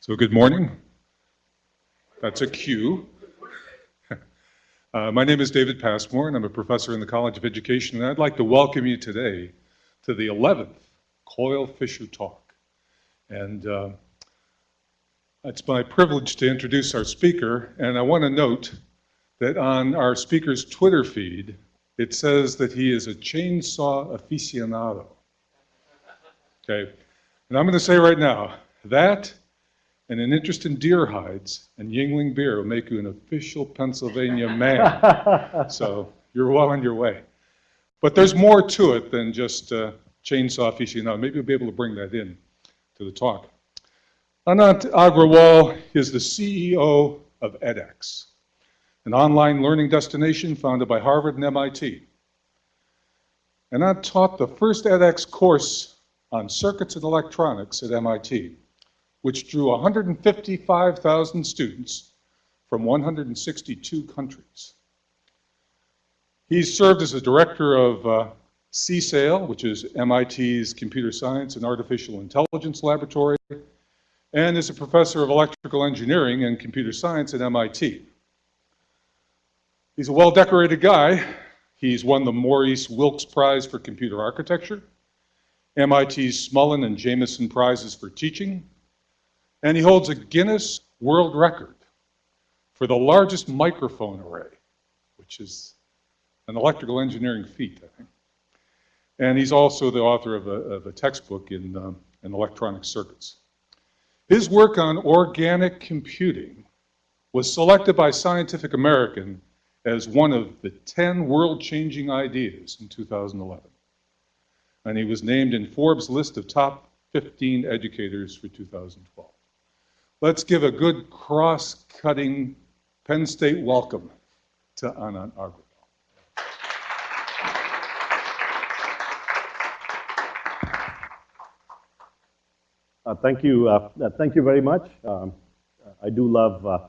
So good morning. That's a cue. Uh, my name is David Passmore, and I'm a professor in the College of Education, and I'd like to welcome you today to the 11th Coil Fisher Talk. And uh, it's my privilege to introduce our speaker, and I want to note that on our speaker's Twitter feed, it says that he is a chainsaw aficionado. Okay, and I'm going to say right now, that and an interest in deer hides and Yuengling beer will make you an official Pennsylvania man. so you're well on your way. But there's more to it than just uh, chainsaw aficionado. Maybe you'll be able to bring that in to the talk. Anant Agrawal is the CEO of edX, an online learning destination founded by Harvard and MIT. Anant taught the first edX course on circuits and electronics at MIT which drew 155,000 students from 162 countries. He served as the director of uh, CSAIL, which is MIT's Computer Science and Artificial Intelligence Laboratory, and is a professor of electrical engineering and computer science at MIT. He's a well-decorated guy. He's won the Maurice Wilkes Prize for Computer Architecture, MIT's Smullin and Jamieson Prizes for Teaching, and he holds a Guinness World Record for the largest microphone array, which is an electrical engineering feat, I think. And he's also the author of a, of a textbook in, um, in electronic circuits. His work on organic computing was selected by Scientific American as one of the 10 world-changing ideas in 2011. And he was named in Forbes' list of top 15 educators for 2012. Let's give a good cross-cutting Penn State welcome to Anant Agrawal. Uh, thank you. Uh, uh, thank you very much. Um, I do love uh,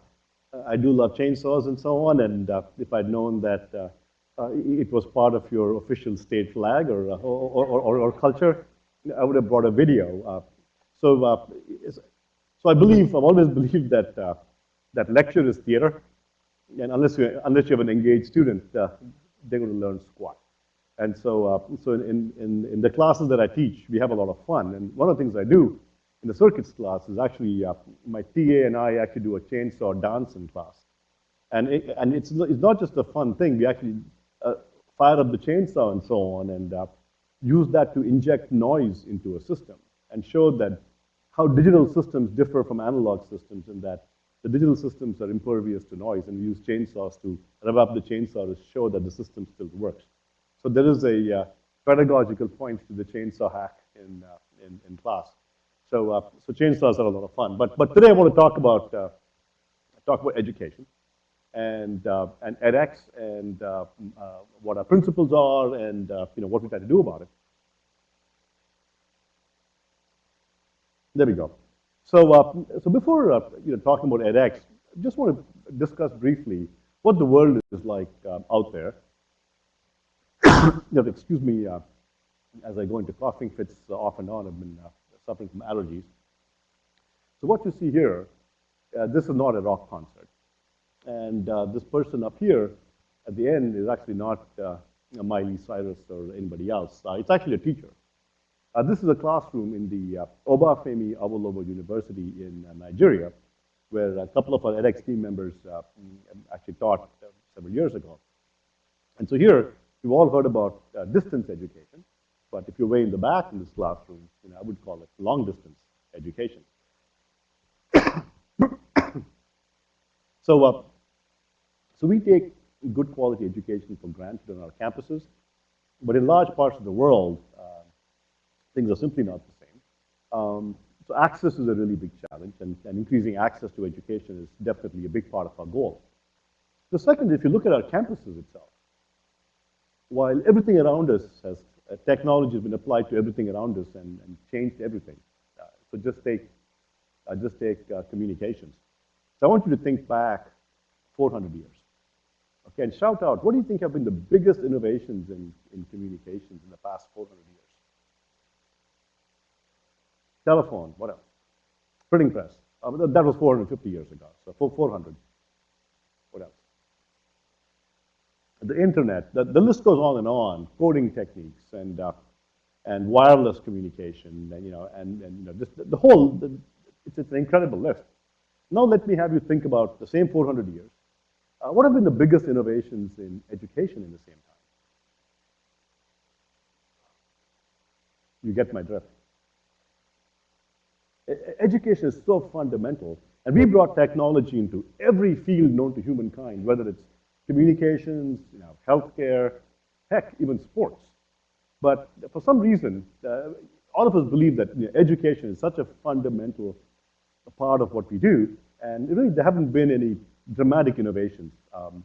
I do love chainsaws and so on. And uh, if I'd known that uh, it was part of your official state flag or or, or, or, culture, I would have brought a video. so so I believe, I've always believed that, uh, that lecture is theater, and unless you, unless you have an engaged student, uh, they're going to learn squat. And so, uh, so in, in, in the classes that I teach, we have a lot of fun. And one of the things I do in the circuits class is actually, uh, my TA and I actually do a chainsaw dance in class. And, it, and it's, it's not just a fun thing. We actually uh, fire up the chainsaw and so on and uh, use that to inject noise into a system and show that how digital systems differ from analog systems in that the digital systems are impervious to noise, and we use chainsaws to rev up the chainsaw to show that the system still works. So there is a uh, pedagogical point to the chainsaw hack in, uh, in, in, class. So, uh, so chainsaws are a lot of fun. But, but today I want to talk about, uh, talk about education and, uh, and edX and uh, what our principles are and you know, what we try to do about it. There we go. So, uh, so before uh, you know, talking about edX, I just want to discuss briefly what the world is like um, out there. you know, excuse me uh, as I go into coughing fits off and on. I've been uh, suffering from allergies. So what you see here, uh, this is not a rock concert. And uh, this person up here at the end is actually not Miley Cyrus or anybody else. it's actually a teacher. Uh, this is a classroom in the uh, Obafemi Awolowo University in uh, Nigeria, where a couple of our edX team members uh, actually taught uh, several years ago. And so here, you've all heard about uh, distance education, but if you're way in the back in this classroom, you know, I would call it long distance education. so, so we take good quality education for granted on our campuses, but in large parts of the world, things are simply not the same. Um, so access is a really big challenge, and, and, increasing access to education is definitely a big part of our goal. The second, if you look at our campuses itself, while everything around us has, uh, technology has been applied to everything around us and, and changed everything. Uh, so just take, uh, just take uh, communications. So I want you to think back 400 years. Okay, and shout out, what do you think have been the biggest innovations in, in communications in the past 400 years? Telephone, what else? Printing press. Uh, that was 450 years ago, so 400. What else? The internet, the, the list goes on and on, coding techniques and, uh, and wireless communication, and, you know, and, and you know, just the, the whole, the, it's, it's an incredible list. Now let me have you think about the same 400 years. Uh, what have been the biggest innovations in education in the same time? You get my drift. Education is so fundamental, and we brought technology into every field known to humankind, whether it's communications, you know, healthcare, heck, even sports. But for some reason, uh, all of us believe that you know, education is such a fundamental part of what we do, and really there haven't been any dramatic innovations. Um,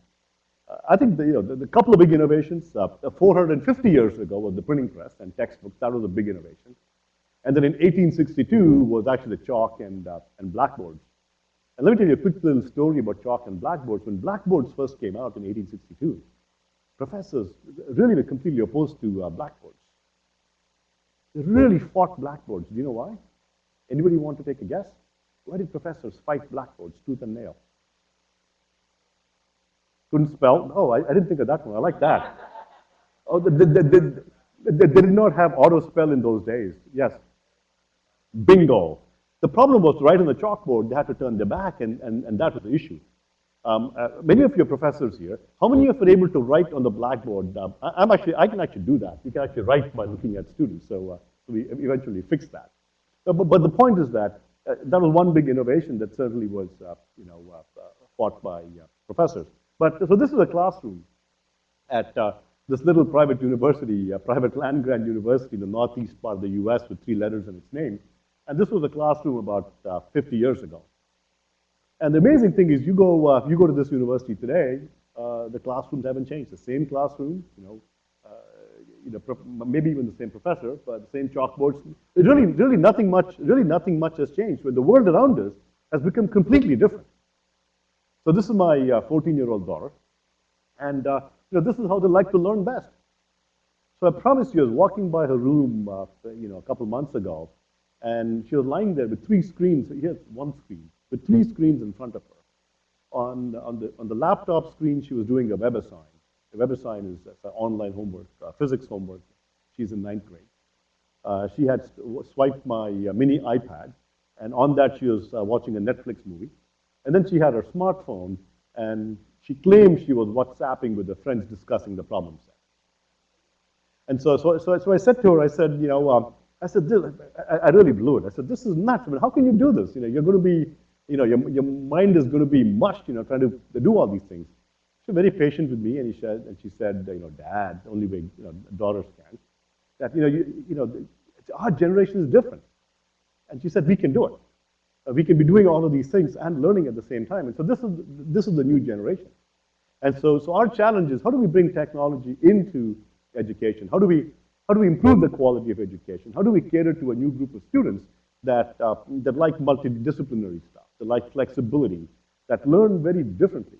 uh, I think the, you know, the, the couple of big innovations, uh, 450 years ago was the printing press and textbooks, that was a big innovation. And then in 1862 was actually the chalk and, uh, and blackboards. And let me tell you a quick little story about chalk and blackboards. When blackboards first came out in 1862, professors really were completely opposed to uh, blackboards. They really fought blackboards. Do you know why? Anybody want to take a guess? Why did professors fight blackboards tooth and nail? Couldn't spell? Oh, I, I didn't think of that one. I like that. Oh, they, they, they, they, they did not have auto spell in those days. Yes. Bingo. The problem was right on the chalkboard, they had to turn their back, and, and, and that was the issue. Um, uh, many of your professors here, how many of you are able to write on the blackboard? Um, I, I'm actually, I can actually do that. You can actually write by looking at students, so, uh, we eventually fixed that. Uh, but, but the point is that uh, that was one big innovation that certainly was, uh, you know, uh, fought by professors. But so this is a classroom at this little private university, private land grant university in the northeast part of the U.S. with three letters in its name. And this was a classroom about uh, 50 years ago. And the amazing thing is, you go, uh, you go to this university today, uh, the classrooms haven't changed. The same classroom, you know, uh, you know, maybe even the same professor, but the same chalkboards. Really, really nothing much, really nothing much has changed. But the world around us has become completely different. So this is my 14-year-old daughter, and uh, you know, this is how they like to learn best. So I promise you, I was walking by her room, uh, you know, a couple months ago, and she was lying there with three screens. Here's one screen with three screens in front of her. On, on, the, on the laptop screen, she was doing a WebAssign. A WebAssign is online homework, uh, physics homework. She's in ninth grade. Uh, she had swiped my uh, mini iPad, and on that she was uh, watching a Netflix movie. And then she had her smartphone, and she claimed she was WhatsApping with her friends discussing the problem set. And so, so, so, so I said to her, I said, you know, um, I said, I, I really blew it. I said, this is nuts. I mean, how can you do this? You know, you're going to be, you know, your, your mind is going to be mushed, you know, trying to do all these things. She was very patient with me, and, he said, and she said, you know, Dad, only way you know, daughters can, that, you know, you, you know, our generation is different. And she said, we can do it. Uh, we can be doing all of these things and learning at the same time. And so this is, this is the new generation. And so, so our challenge is how do we bring technology into education? How do we, how do we improve the quality of education? How do we cater to a new group of students that, uh, that like multidisciplinary stuff, that like flexibility, that learn very differently?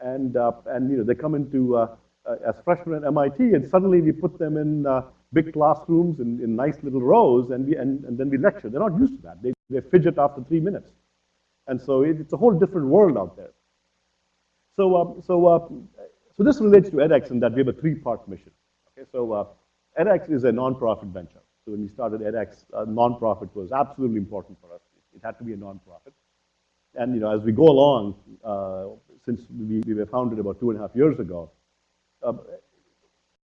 And, uh, and you know, they come into, uh, uh, as freshmen at MIT, and suddenly we put them in uh, big classrooms in, in nice little rows, and, we, and, and then we lecture. They're not used to that. They, they fidget after three minutes. And so it, it's a whole different world out there. So, um, so, uh, so this relates to edX in that we have a three-part mission. Okay, so uh, edX is a nonprofit venture. So when we started edX, uh, nonprofit was absolutely important for us. It had to be a nonprofit. And you know, as we go along, uh, since we, we were founded about two and a half years ago, uh,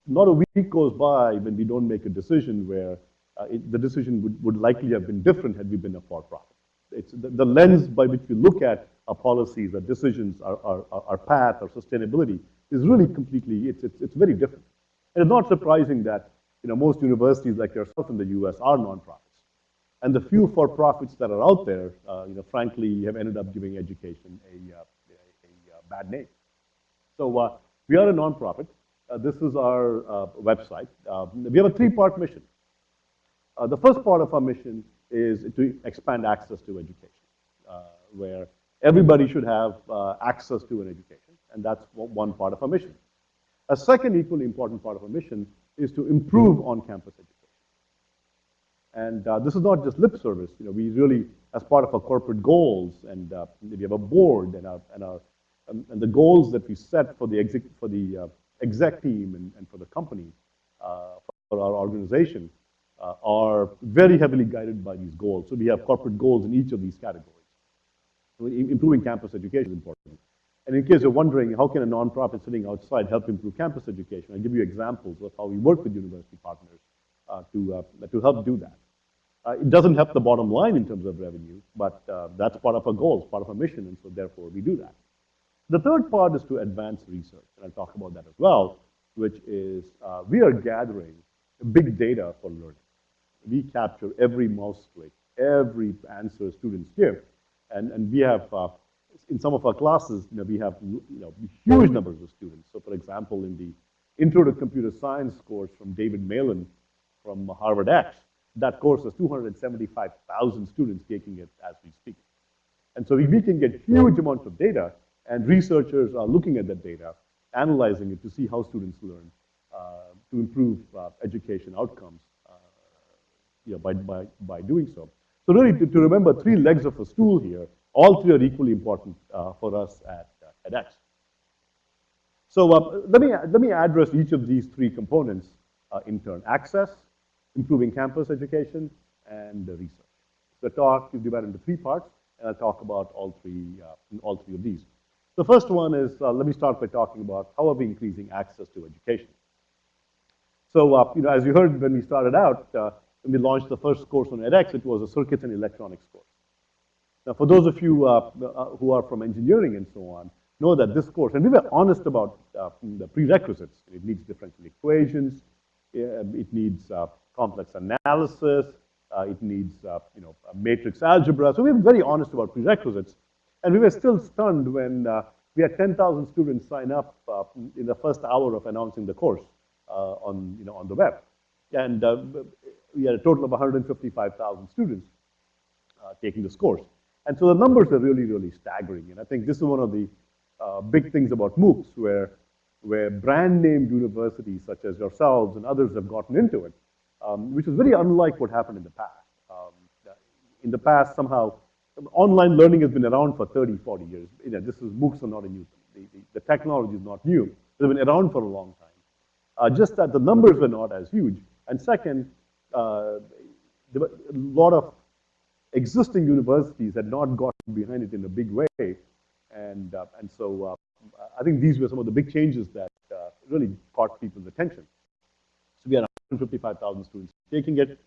not a week goes by when we don't make a decision where uh, it, the decision would, would likely have been different had we been a for-profit. It's the, the, lens by which we look at our policies, our decisions, our, our, our path, our sustainability is really completely, it's, it's, it's very different. And it's not surprising that you know, most universities like yourself in the US are nonprofits. And the few for-profits that are out there, uh, you know, frankly, have ended up giving education a, uh, a, a, a bad name. So uh, we are a nonprofit. Uh, this is our uh, website. Uh, we have a three-part mission. Uh, the first part of our mission is to expand access to education, uh, where everybody should have uh, access to an education, and that's one part of our mission. A second equally important part of our mission is to improve on-campus education. And uh, this is not just lip service. You know, we really, as part of our corporate goals, and uh, we have a board and, our, and, our, um, and the goals that we set for the exec, for the uh, exec team and, and for the company, uh, for our organization, uh, are very heavily guided by these goals. So we have corporate goals in each of these categories. So improving campus education is important. And in case you're wondering, how can a nonprofit sitting outside help improve campus education? I'll give you examples of how we work with university partners uh, to, uh, to help do that. Uh, it doesn't help the bottom line in terms of revenue, but uh, that's part of our goals, part of our mission, and so therefore we do that. The third part is to advance research, and I'll talk about that as well, which is uh, we are gathering big data for learning. We capture every mouse click, every answer students give, and, and we have, uh, in some of our classes, you know, we have you know, huge numbers of students. So for example, in the Intro to Computer Science course from David Malan from Harvard X, that course has 275,000 students taking it as we speak. And so we, we can get huge amounts of data, and researchers are looking at that data, analyzing it to see how students learn, uh, to improve uh, education outcomes uh, you know, by, by, by doing so. So really, to, to remember three legs of a stool here, all three are equally important uh, for us at, uh, at X. So uh, let, me, let me address each of these three components uh, in turn. Access, improving campus education, and uh, research. The talk is divided into three parts, and I'll talk about all three, uh, all three of these. The first one is, uh, let me start by talking about how are we increasing access to education. So, uh, you know, as you heard when we started out, uh, when we launched the first course on edX, it was a circuits and electronics course. Now, for those of you uh, uh, who are from engineering and so on, know that this course, and we were honest about uh, the prerequisites. It needs differential equations, uh, it needs uh, complex analysis, uh, it needs, you know, matrix algebra. So we were very honest about prerequisites. And we were still stunned when we had 10,000 students sign up in the first hour of announcing the course on, you know, on the web. And we had a total of 155,000 students taking this course. And so the numbers are really, really staggering. And I think this is one of the uh, big things about MOOCs, where, where brand named universities such as yourselves and others have gotten into it, um, which is very unlike what happened in the past. Um, in the past, somehow, online learning has been around for 30, 40 years. You know, this is MOOCs are not a new thing. The, the, the technology is not new. They've been around for a long time. Uh, just that the numbers were not as huge. And second, uh, a lot of existing universities had not gotten behind it in a big way. And, uh, and so uh, I think these were some of the big changes that uh, really caught people's attention. So we had 155,000 students taking it.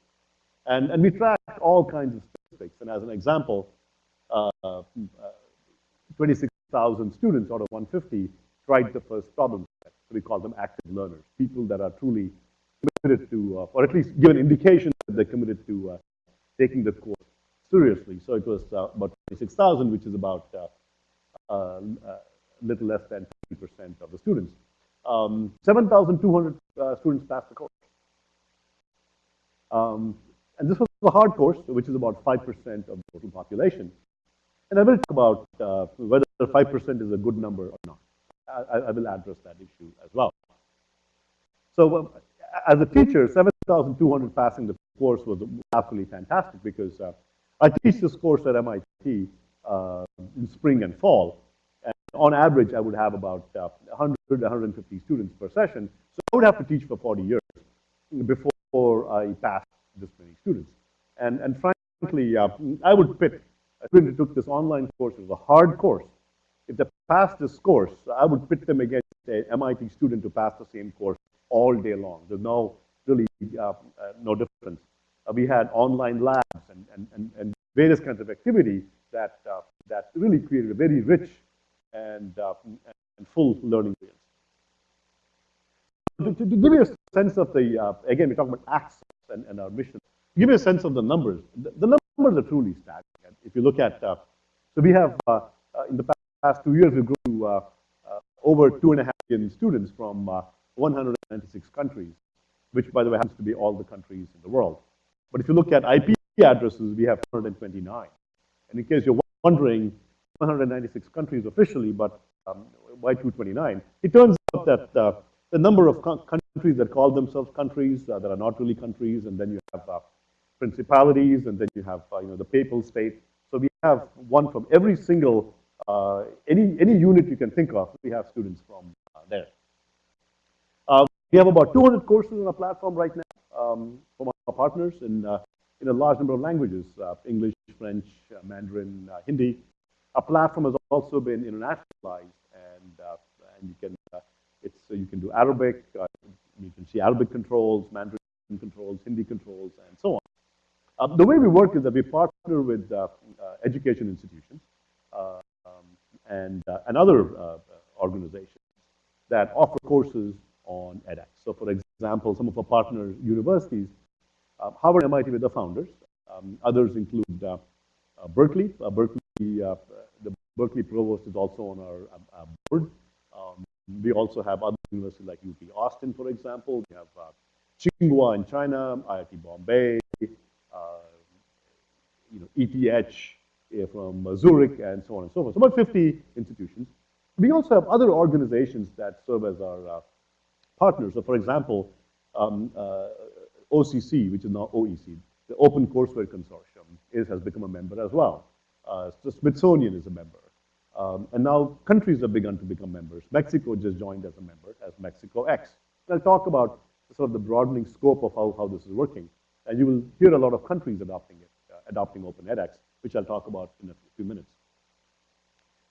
And, and we tracked all kinds of statistics. And as an example, uh, uh, 26,000 students out of 150 tried the first problem set. So we call them active learners, people that are truly committed to, uh, or at least give an indication that they're committed to uh, taking the course seriously. So it was uh, about 26,000, which is about a uh, little less than 50% of the students. Um, 7,200 uh, students passed the course. Um, and this was a hard course, which is about 5% of the total population. And I will talk about uh, whether 5% is a good number or not. I, I, will address that issue as well. So um, as a teacher, 7,200 passing the course was absolutely fantastic because uh, I teach this course at MIT uh, in spring and fall. And on average, I would have about uh, 100, 150 students per session. So I would have to teach for 40 years before I passed this many students. And, and frankly, uh, I would pit a student who took this online course. It was a hard course. If they passed this course, I would pit them against an MIT student to pass the same course all day long. There's no really uh, uh, no difference. Uh, we had online labs and, and, and, and, various kinds of activity that, uh, that really created a very rich and, uh, and full learning experience. To, to, give you a sense of the, uh, again, we talk about access and, and our mission, give you a sense of the numbers. The, the numbers are truly staggering. If you look at, so we have, in the past two years, we've grown to over two and a half million students from 196 countries, which, by the way, happens to be all the countries in the world. But if you look at IP addresses, we have 129. And in case you're wondering, 196 countries officially, but um, why 229? It turns out that uh, the number of countries that call themselves countries uh, that are not really countries, and then you have, uh, principalities, and then you have, uh, you know, the papal state. So we have one from every single, uh, any, any unit you can think of, we have students from uh, there. We have about 200 courses on our platform right now um, from partners in, uh, in a large number of languages, uh, English, French, uh, Mandarin, Hindi. Our platform has also been internationalized, and, and you can, it's, you can do Arabic, you can see Arabic controls, Mandarin controls, Hindi controls, and so on. Uh, the way we work is that we partner with uh, uh, education institutions um, and, and other organizations that offer courses on edX. So for example, some of our partner universities, Harvard and MIT were the founders. Um, others include uh, uh, Berkeley. Uh, Berkeley, the Berkeley provost is also on our uh, board. Um, we also have other universities like UT Austin, for example. We have Tsinghua in China, IIT Bombay, you know, ETH from Zurich, and so on and so forth. So about 50 institutions. We also have other organizations that serve as our uh, partners. So for example, um, uh, OCC, which is now OEC, the Open Courseware Consortium, is, has become a member as well. Uh, the Smithsonian is a member. Um, and now countries have begun to become members. Mexico just joined as a member, as Mexico X. And I'll talk about sort of the broadening scope of how, how this is working. And you will hear a lot of countries adopting it, uh, adopting Open edX, which I'll talk about in a few minutes.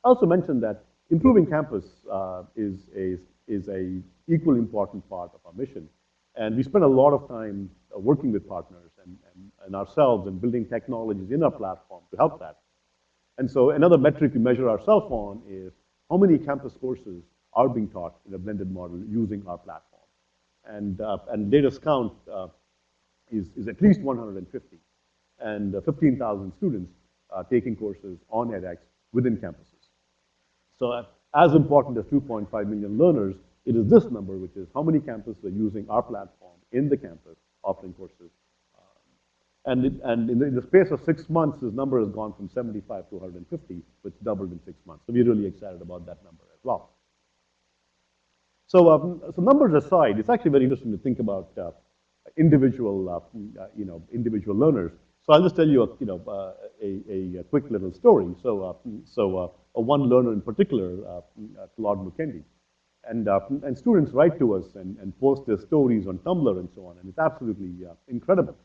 I also mentioned that improving campus uh, is, a, is a equally important part of our mission. And we spend a lot of time uh, working with partners and, and, and ourselves and building technologies in our platform to help that. And so another metric we measure ourselves on is how many campus courses are being taught in a blended model using our platform. And, uh, and latest count uh, is, is at least 150, and uh, 15,000 students taking courses on edX within campuses. So uh, as important as 2.5 million learners, it is this number, which is how many campuses are using our platform in the campus offering courses. Um, and, it, and in, the, in the space of six months, this number has gone from 75 to 150, which doubled in six months. So we're really excited about that number as well. So, um, so numbers aside, it's actually very interesting to think about uh, individual, uh, uh, you know, individual learners. So I'll just tell you, a, you know, uh, a, a, quick little story. So, uh, so uh, one learner in particular, Claude Mukendi, and, and students write to us and, and post their stories on Tumblr and so on, and it's absolutely incredible.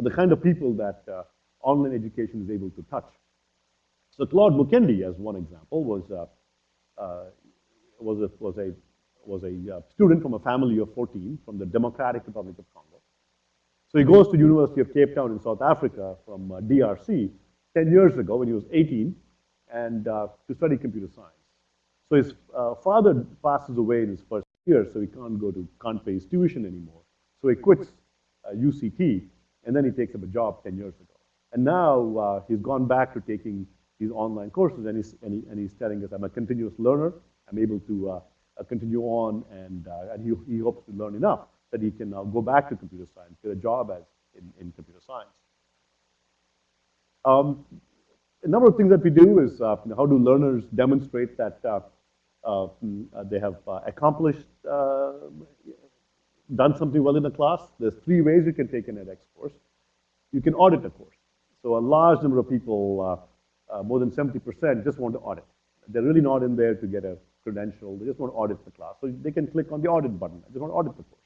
the kind of people that online education is able to touch. So Claude Mukendi, as one example, was, was, a, was a was a uh, student from a family of 14 from the Democratic Republic of Congo. So he goes to University of Cape Town in South Africa from uh, DRC 10 years ago when he was 18 and uh, to study computer science. So his uh, father passes away in his first year, so he can't go to, can't pay his tuition anymore. So he quits UCT uh, and then he takes up a job 10 years ago. And now uh, he's gone back to taking these online courses and he's, and, he, and he's telling us, I'm a continuous learner. I'm able to uh, continue on, and, uh, and he, he hopes to learn enough that he can now go back to computer science, get a job as in, in computer science. Um, a number of things that we do is uh, how do learners demonstrate that uh, uh, they have uh, accomplished, done something well in a class. There's three ways you can take an edX course. You can audit a course. So a large number of people, more than 70%, just want to audit. They're really not in there to get a credential. They just want to audit the class. So they can click on the audit button. They want to audit the course.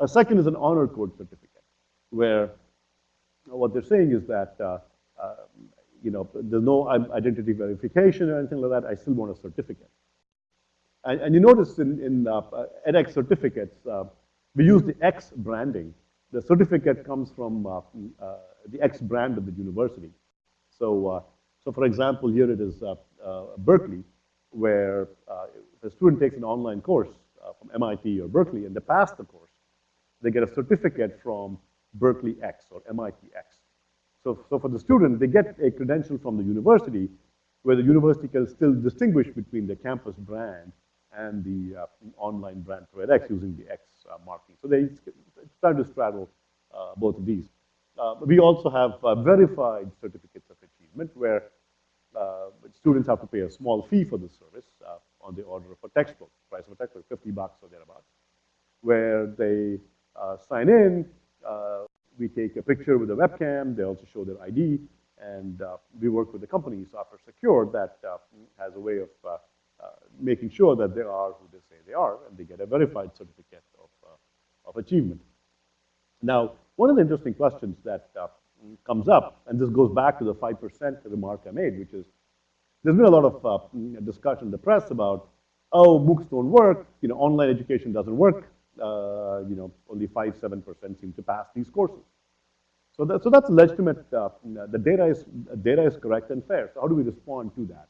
A second is an honor code certificate, where what they're saying is that, uh, uh, you know, there's no identity verification or anything like that. I still want a certificate. And, and you notice in, in uh, edX certificates, uh, we use the X branding. The certificate comes from uh, uh, the X brand of the university. So, so for example, here it is Berkeley where uh, a student takes an online course uh, from MIT or Berkeley and they pass the course, they get a certificate from Berkeley X or MIT X. So, so for the student, they get a credential from the university where the university can still distinguish between the campus brand and the uh, online brand for edX using the X uh, marking. So they start to straddle uh, both of these. Uh, we also have verified certificates of achievement where uh, students have to pay a small fee for this service uh, on the order of a textbook, price of a textbook, 50 bucks or thereabouts, where they uh, sign in, we take a picture with a webcam, they also show their ID, and uh, we work with the company, Software Secure, that uh, has a way of uh, uh, making sure that they are who they say they are, and they get a verified certificate of, uh, of achievement. Now, one of the interesting questions that uh, comes up, and this goes back to the 5% remark I made, which is, there's been a lot of uh, discussion in the press about, oh, MOOCs don't work, you know, online education doesn't work, uh, you know, only 5, 7% seem to pass these courses. So, that, so that's legitimate, uh, the data is, data is correct and fair. So how do we respond to that?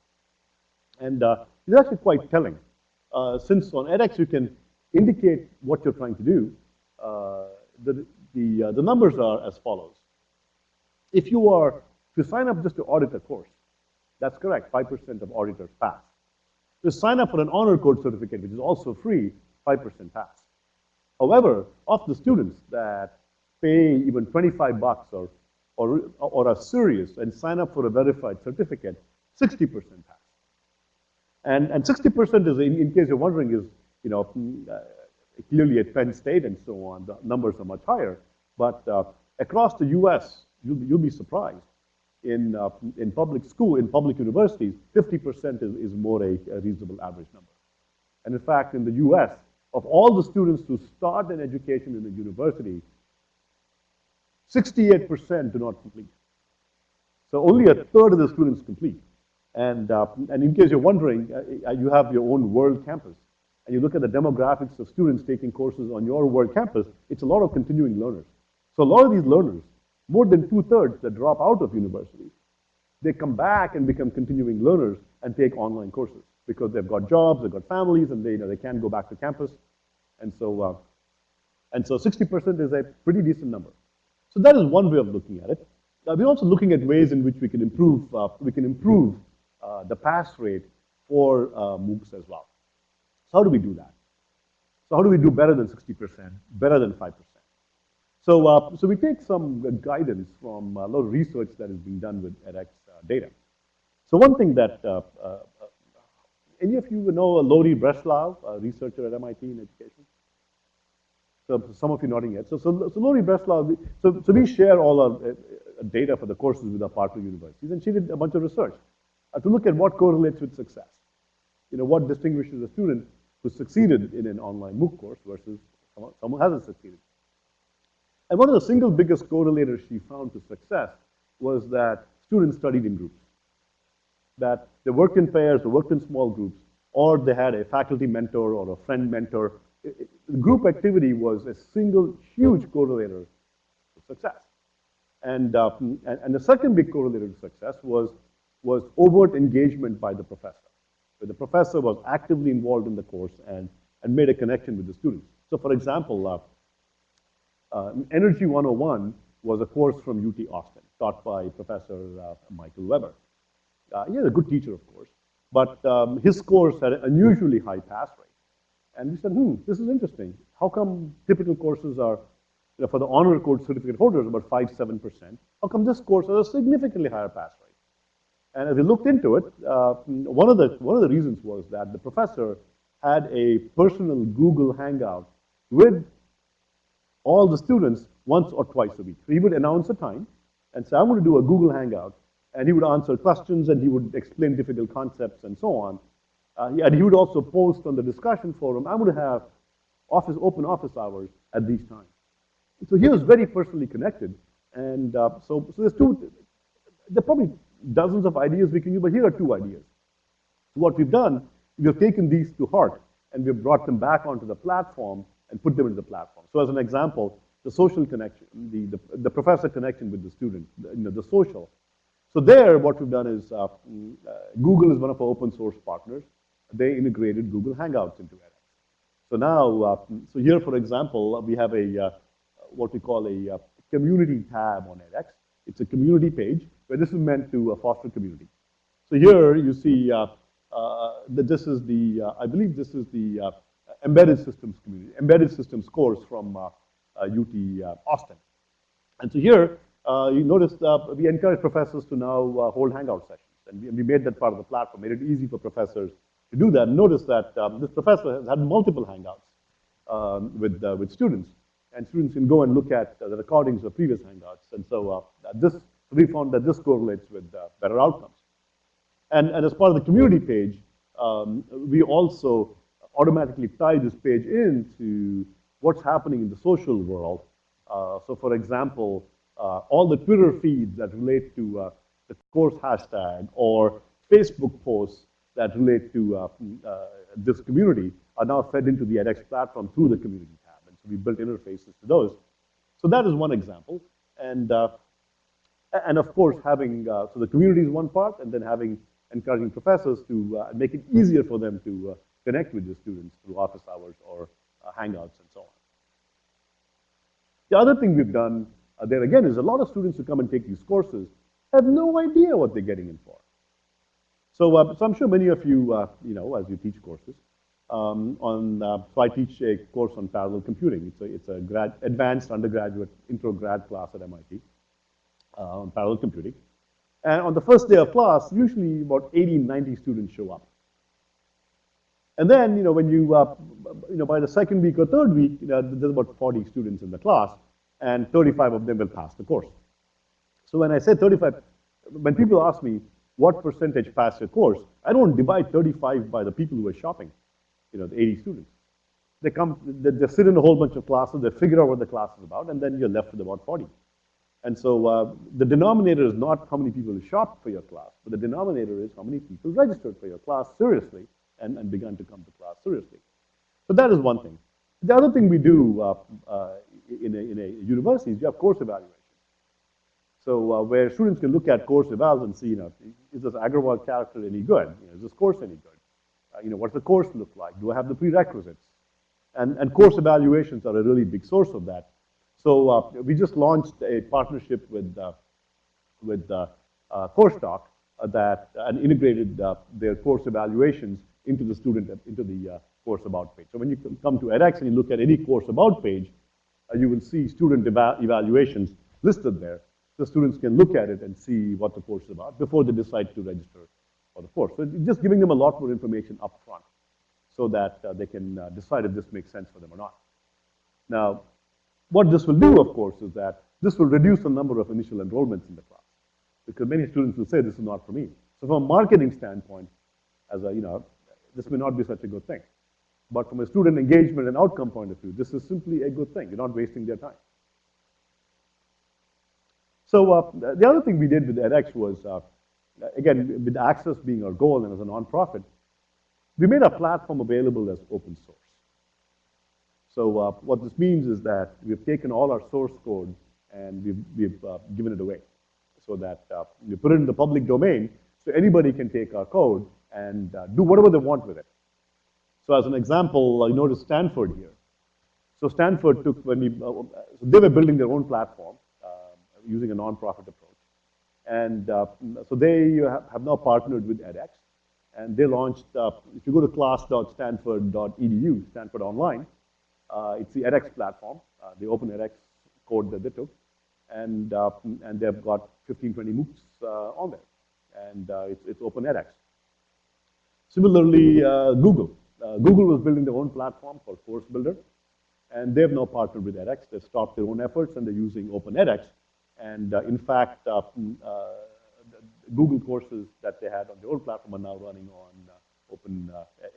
And uh, it's actually quite telling. Uh, since on edX you can indicate what you're trying to do, uh, the, the, uh, the numbers are as follows. If you are, you sign up just to audit a course, that's correct, 5% of auditors pass. You sign up for an honor code certificate, which is also free, 5% pass. However, of the students that pay even 25 bucks or, or, or are serious and sign up for a verified certificate, 60% pass. And, and 60% is, in, in case you're wondering, is, you know, uh, clearly at Penn State and so on, the numbers are much higher. But uh, across the US, you'll, you'll be surprised. In, uh, in public school, in public universities, 50% is, is more a, a reasonable average number. And in fact, in the US, of all the students who start an education in a university, 68% do not complete. So only a third of the students complete. And, uh, and in case you're wondering, uh, uh, you have your own world campus. And you look at the demographics of students taking courses on your world campus, it's a lot of continuing learners. So a lot of these learners, more than two-thirds that drop out of university, they come back and become continuing learners and take online courses because they've got jobs, they've got families, and they, you know, they can't go back to campus. And so, uh, and so 60% is a pretty decent number. So that is one way of looking at it. Uh, we're also looking at ways in which we can improve, uh, we can improve the pass rate for uh, MOOCs as well. So how do we do that? So how do we do better than 60%, better than 5%? So, uh, so we take some guidance from a lot of research that is being done with edX uh, data. So one thing that, uh, uh, any of you know Lori Breslow, a researcher at MIT in education? So some of you nodding yet. So, so, so Lori Breslow, so, so we share all our uh, data for the courses with our partner universities, and she did a bunch of research uh, to look at what correlates with success. You know, what distinguishes a student who succeeded in an online MOOC course versus someone, someone who hasn't succeeded. And one of the single biggest correlators she found to success was that students studied in groups. That they worked in pairs, they worked in small groups, or they had a faculty mentor or a friend mentor. It, it, group activity was a single huge correlator to success. And, uh, and, and the second big correlator to success was, was overt engagement by the professor. The professor was actively involved in the course and, and made a connection with the students. So for example, uh, uh, Energy 101 was a course from UT Austin, taught by Professor uh, Michael Webber. Uh, he was a good teacher, of course, but um, his course had an unusually high pass rate. And we said, hmm, this is interesting. How come typical courses are, you know, for the honor code certificate holders, about 5 7%? How come this course has a significantly higher pass rate? And as we looked into it, uh, one, of the, one of the reasons was that the professor had a personal Google Hangout with all the students once or twice a week. So he would announce a time and say, I'm going to do a Google Hangout. And he would answer questions and he would explain difficult concepts and so on. Uh, and he would also post on the discussion forum, I'm going to have office, open office hours at these times. So he was very personally connected. And uh, so, so there's two, there are probably dozens of ideas we can use, but here are two ideas. What we've done, we've taken these to heart and we've brought them back onto the platform and put them into the platform. So as an example, the social connection, the, the, the professor connection with the student, you know, the social. So there, what we've done is, uh, mm, uh, Google is one of our open source partners. They integrated Google Hangouts into edX. So now, uh, so here, for example, we have a, uh, what we call a uh, community tab on edX. It's a community page where this is meant to uh, foster community. So here you see that this is the, I believe this is the embedded systems community, embedded systems course from UT uh, uh, Austin. And so here, uh, you notice we encourage professors to now hold hangout sessions. And we, we, made that part of the platform, made it easy for professors to do that. Notice that um, this professor has had multiple hangouts um, with, with students. and students can go and look at uh, the recordings of previous Hangouts. And so uh, this, we found that this correlates with uh, better outcomes. And, and as part of the community page, um, we also automatically tie this page into what's happening in the social world. Uh, so for example, uh, all the Twitter feeds that relate to uh, the course hashtag or Facebook posts that relate to uh, uh, this community are now fed into the edX platform through the community tab. And so we built interfaces to those. So that is one example. And, and of course, having, uh, so the community is one part, and then having, encouraging professors to uh, make it easier for them to uh, connect with the students through office hours or uh, Hangouts and so on. The other thing we've done uh, there again is a lot of students who come and take these courses have no idea what they're getting in for. So, uh, so I'm sure many of you, you know, as you teach courses, um, on, uh, so I teach a course on parallel computing. It's a, it's a grad, advanced undergraduate intro grad class at MIT on parallel computing. And on the first day of class, usually about 80, 90 students show up. And then, you know, when you, uh, you know, by the second week or third week, you know, there's about 40 students in the class, and 35 of them will pass the course. So when I say 35, when people ask me, what percentage pass your course, I don't divide 35 by the people who are shopping, you know, the 80 students. They come, they, they sit in a whole bunch of classes, they figure out what the class is about, and then you're left with about 40. And so uh, the denominator is not how many people shop for your class, but the denominator is how many people registered for your class seriously and, and began to come to class seriously. So that is one thing. The other thing we do uh, uh, in, a, in a university is you have course evaluation. So uh, where students can look at course evals and see, you know, is this Agrawal character any good? You know, is this course any good? Uh, you know, what's the course look like? Do I have the prerequisites? And, and course evaluations are a really big source of that. So uh, we just launched a partnership with, uh, with uh, uh, CourseTalk that and integrated their course evaluations into the student, into the course about page. So when you come to edX and you look at any course about page, you will see student eva evaluations listed there. So students can look at it and see what the course is about before they decide to register for the course. So just giving them a lot more information up front so that uh, they can uh, decide if this makes sense for them or not. Now, what this will do, of course, is that this will reduce the number of initial enrollments in the class because many students will say, this is not for me. So from a marketing standpoint, as a, you know, this may not be such a good thing. But from a student engagement and outcome point of view, this is simply a good thing. You're not wasting their time. So uh, the other thing we did with edX was, uh, again, with access being our goal and as a nonprofit, we made our platform available as open source. So uh, what this means is that we've taken all our source code and we've, we've uh, given it away so that uh, we put it in the public domain so anybody can take our code and uh, do whatever they want with it. So as an example, you notice Stanford here. So Stanford took, when we, so they were building their own platform using a nonprofit approach. And uh, so they have now partnered with edX, and they launched, uh, if you go to class.stanford.edu, Stanford Online, uh, it's the edX platform, uh, the open edX code that they took, and, uh, and they've got 15, 20 MOOCs uh, on there, and it's, it's open edX. Similarly, Google. Google was building their own platform called Course Builder, and they've now partnered with edX. They've stopped their own efforts, and they're using open edX and uh, in fact, uh, mm, uh, Google courses that they had on their own platform are now running on open,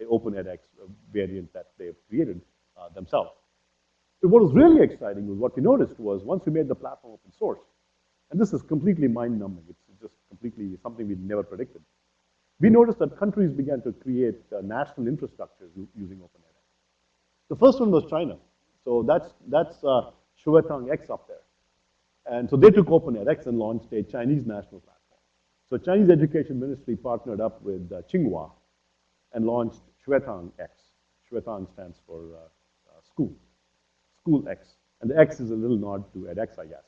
open edX variant that they've created themselves. But what was really exciting was what we noticed was once we made the platform open source, and this is completely mind-numbing, it's just completely something we never predicted. We noticed that countries began to create uh, national infrastructures using OpenEdX. The first one was China. So that's, that's uh, X up there. And so they took Open edX and launched a Chinese national platform. So Chinese Education Ministry partnered up with uh, Tsinghua and launched Xuetang X. Xuetang stands for uh, uh, school, school X. And the X is a little nod to edX, I guess.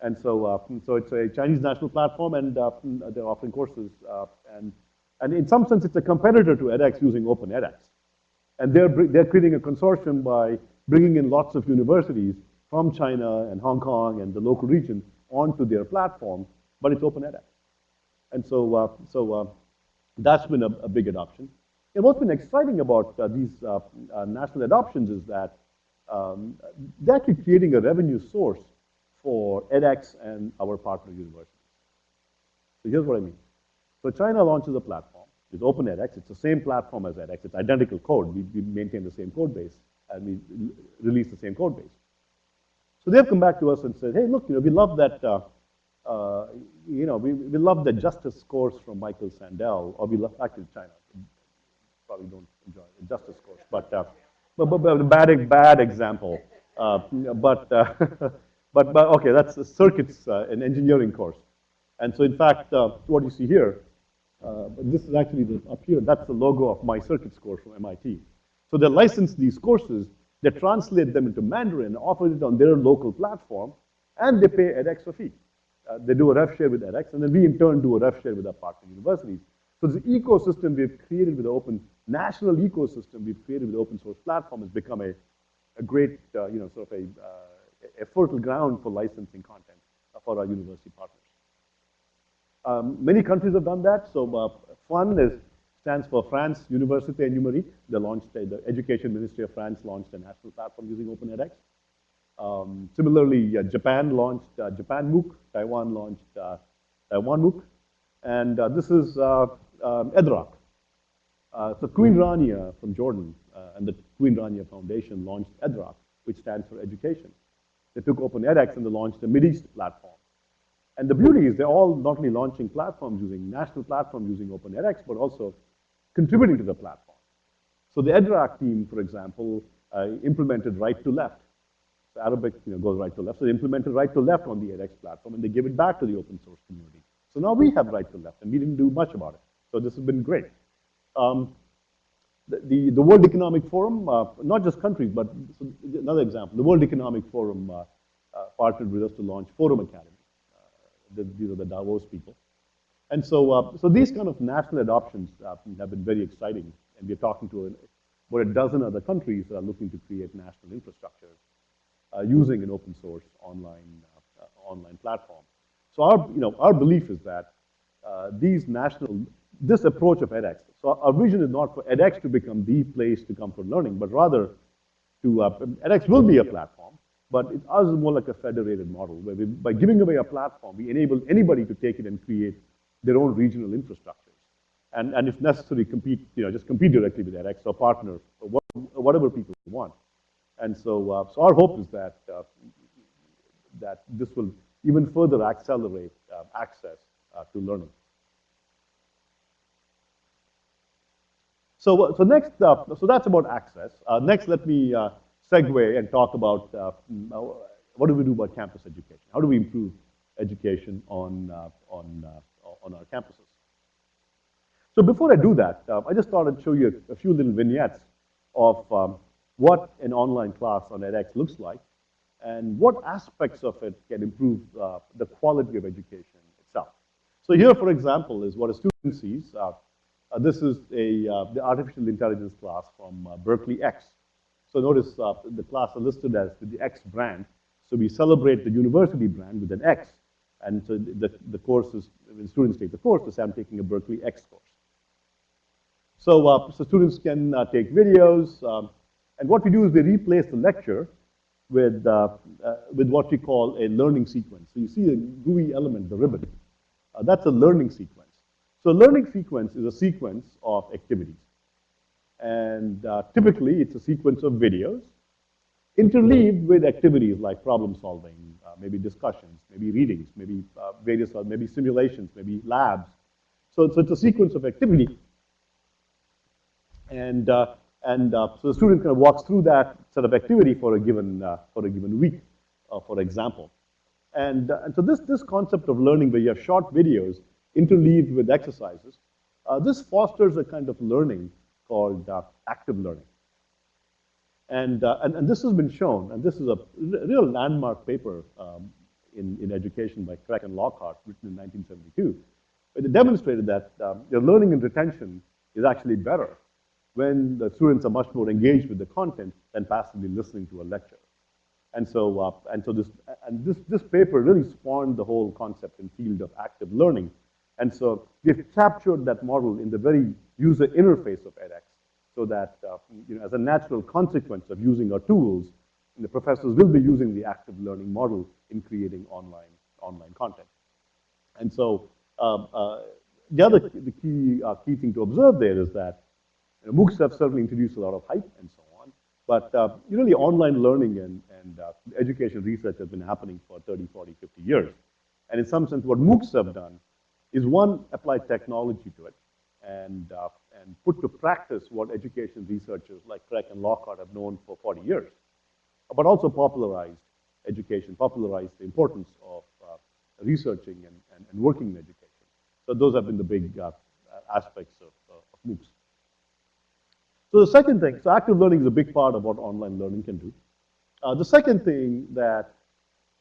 And so, uh, so it's a Chinese national platform, and uh, they're offering courses. Uh, and, and in some sense, it's a competitor to edX using Open edX. And they're, they're creating a consortium by bringing in lots of universities from China and Hong Kong and the local region onto their platform, but it's open edX. And so, uh, so uh, that's been a, a, big adoption. And what's been exciting about uh, these uh, uh, national adoptions is that um, they're actually creating a revenue source for edX and our partner universities. So here's what I mean. So China launches a platform. It's open edX. It's the same platform as edX. It's identical code. We, we maintain the same code base and we release the same code base. So they've come back to us and said, hey, look, you know, we love that, uh, uh, you know, we, we love the justice scores from Michael Sandel, or we love, actually China, probably don't enjoy the justice course, but, uh, but, but, bad, bad example. Uh, but, uh, but, but, okay, that's the circuits, uh, an engineering course. And so in fact, uh, what you see here, uh, this is actually the, up here, that's the logo of my circuits course from MIT. So they license these courses, they translate them into Mandarin, offer it on their local platform, and they pay edX a fee. They do a ref share with edX, and then we in turn do a ref share with our partner universities. So this ecosystem we've created with the open, national ecosystem we've created with open source platform has become a, a great, uh, you know, sort of a, uh, a fertile ground for licensing content for our university partners. Um, many countries have done that. So uh, FUN is, stands for France Université Numérique. They launched, a, the Education Ministry of France launched a national platform using OpenEdX. Um, similarly, uh, Japan launched uh, Japan MOOC, Taiwan launched uh, Taiwan MOOC, and uh, this is uh, um, Edraak. Uh, so Queen Rania from Jordan uh, and the Queen Rania Foundation launched Edraak, which stands for education. They took OpenEdX and they launched a Mideast platform. And the beauty is they're all not only launching platforms using national platforms using OpenEdX, but also contributing to the platform. So the Edraak team, for example, uh, implemented right to left. The Arabic you know, goes right to left. So they implemented right to left on the edX platform and they give it back to the open source community. So now we have right to left and we didn't do much about it. So this has been great. Um, the, the, World Economic Forum, uh, not just countries, but another example, the World Economic Forum uh, uh, partnered with us to launch Forum Academy. Uh, the, these are the Davos people. And so, uh, so these kind of national adoptions uh, have been very exciting. And we're talking to about a dozen other countries that are looking to create national infrastructures uh, using an open source online, online platform. So our, you know, our belief is that these national, this approach of edX, so our vision is not for edX to become the place to come for learning, but rather to, uh, edX will be a platform, but it, ours is more like a federated model, where we, by giving away a platform, we enable anybody to take it and create their own regional infrastructures. And, and if necessary, compete, you know, just compete directly with edX or partner, or whatever people want. And so, uh, so our hope is that, uh, that this will even further accelerate uh, access uh, to learning. So, uh, so next, uh, so that's about access. Uh, next, let me uh, segue and talk about uh, mm, uh, what do we do about campus education? How do we improve education on, on, on our campuses? So before I do that, uh, I just thought I'd show you a, few little vignettes of um, what an online class on edX looks like and what aspects of it can improve the quality of education itself. So here, for example, is what a student sees. Uh, this is a, uh, the artificial intelligence class from uh, Berkeley X. So notice the class are listed as the X brand. So we celebrate the university brand with an X. And so the, the course is, when students take the course, they say I'm taking a Berkeley X course. So, uh, so students can uh, take videos, um, and what we do is we replace the lecture with, uh, with what we call a learning sequence. So you see a GUI element, the ribbon. That's a learning sequence. So learning sequence is a sequence of activities. And uh, typically, it's a sequence of videos interleaved with activities like problem solving, uh, maybe discussions, maybe readings, maybe uh, various, maybe simulations, maybe labs. So, so it's a sequence of activity and, uh, and uh, so the student kind of walks through that set of activity for a given, uh, for a given week, for example. And, and so this, this concept of learning where you have short videos interleaved with exercises, uh, this fosters a kind of learning called active learning. And, and, and, this has been shown, and this is a real landmark paper um, in, in education by Craik and Lockhart, written in 1972. But it demonstrated that um, your learning and retention is actually better when the students are much more engaged with the content than passively listening to a lecture. And so, uh, and so this, and this, this paper really spawned the whole concept and field of active learning. And so we've captured that model in the very user interface of edX so that, uh, you know, as a natural consequence of using our tools, the professors will be using the active learning model in creating online, online content. And so um, uh, the other the key, uh, key thing to observe there is that you know, MOOCs have certainly introduced a lot of hype and so on, but uh, really online learning and, and uh, education research has been happening for 30, 40, 50 years. And in some sense, what MOOCs have done is one, apply technology to it and, uh, and put to practice what education researchers like Craik and Lockhart have known for 40 years, but also popularized education, popularized the importance of uh, researching and, and, and, working in education. So those have been the big uh, aspects of, uh, of MOOCs. So the second thing, so active learning is a big part of what online learning can do. Uh, the second thing that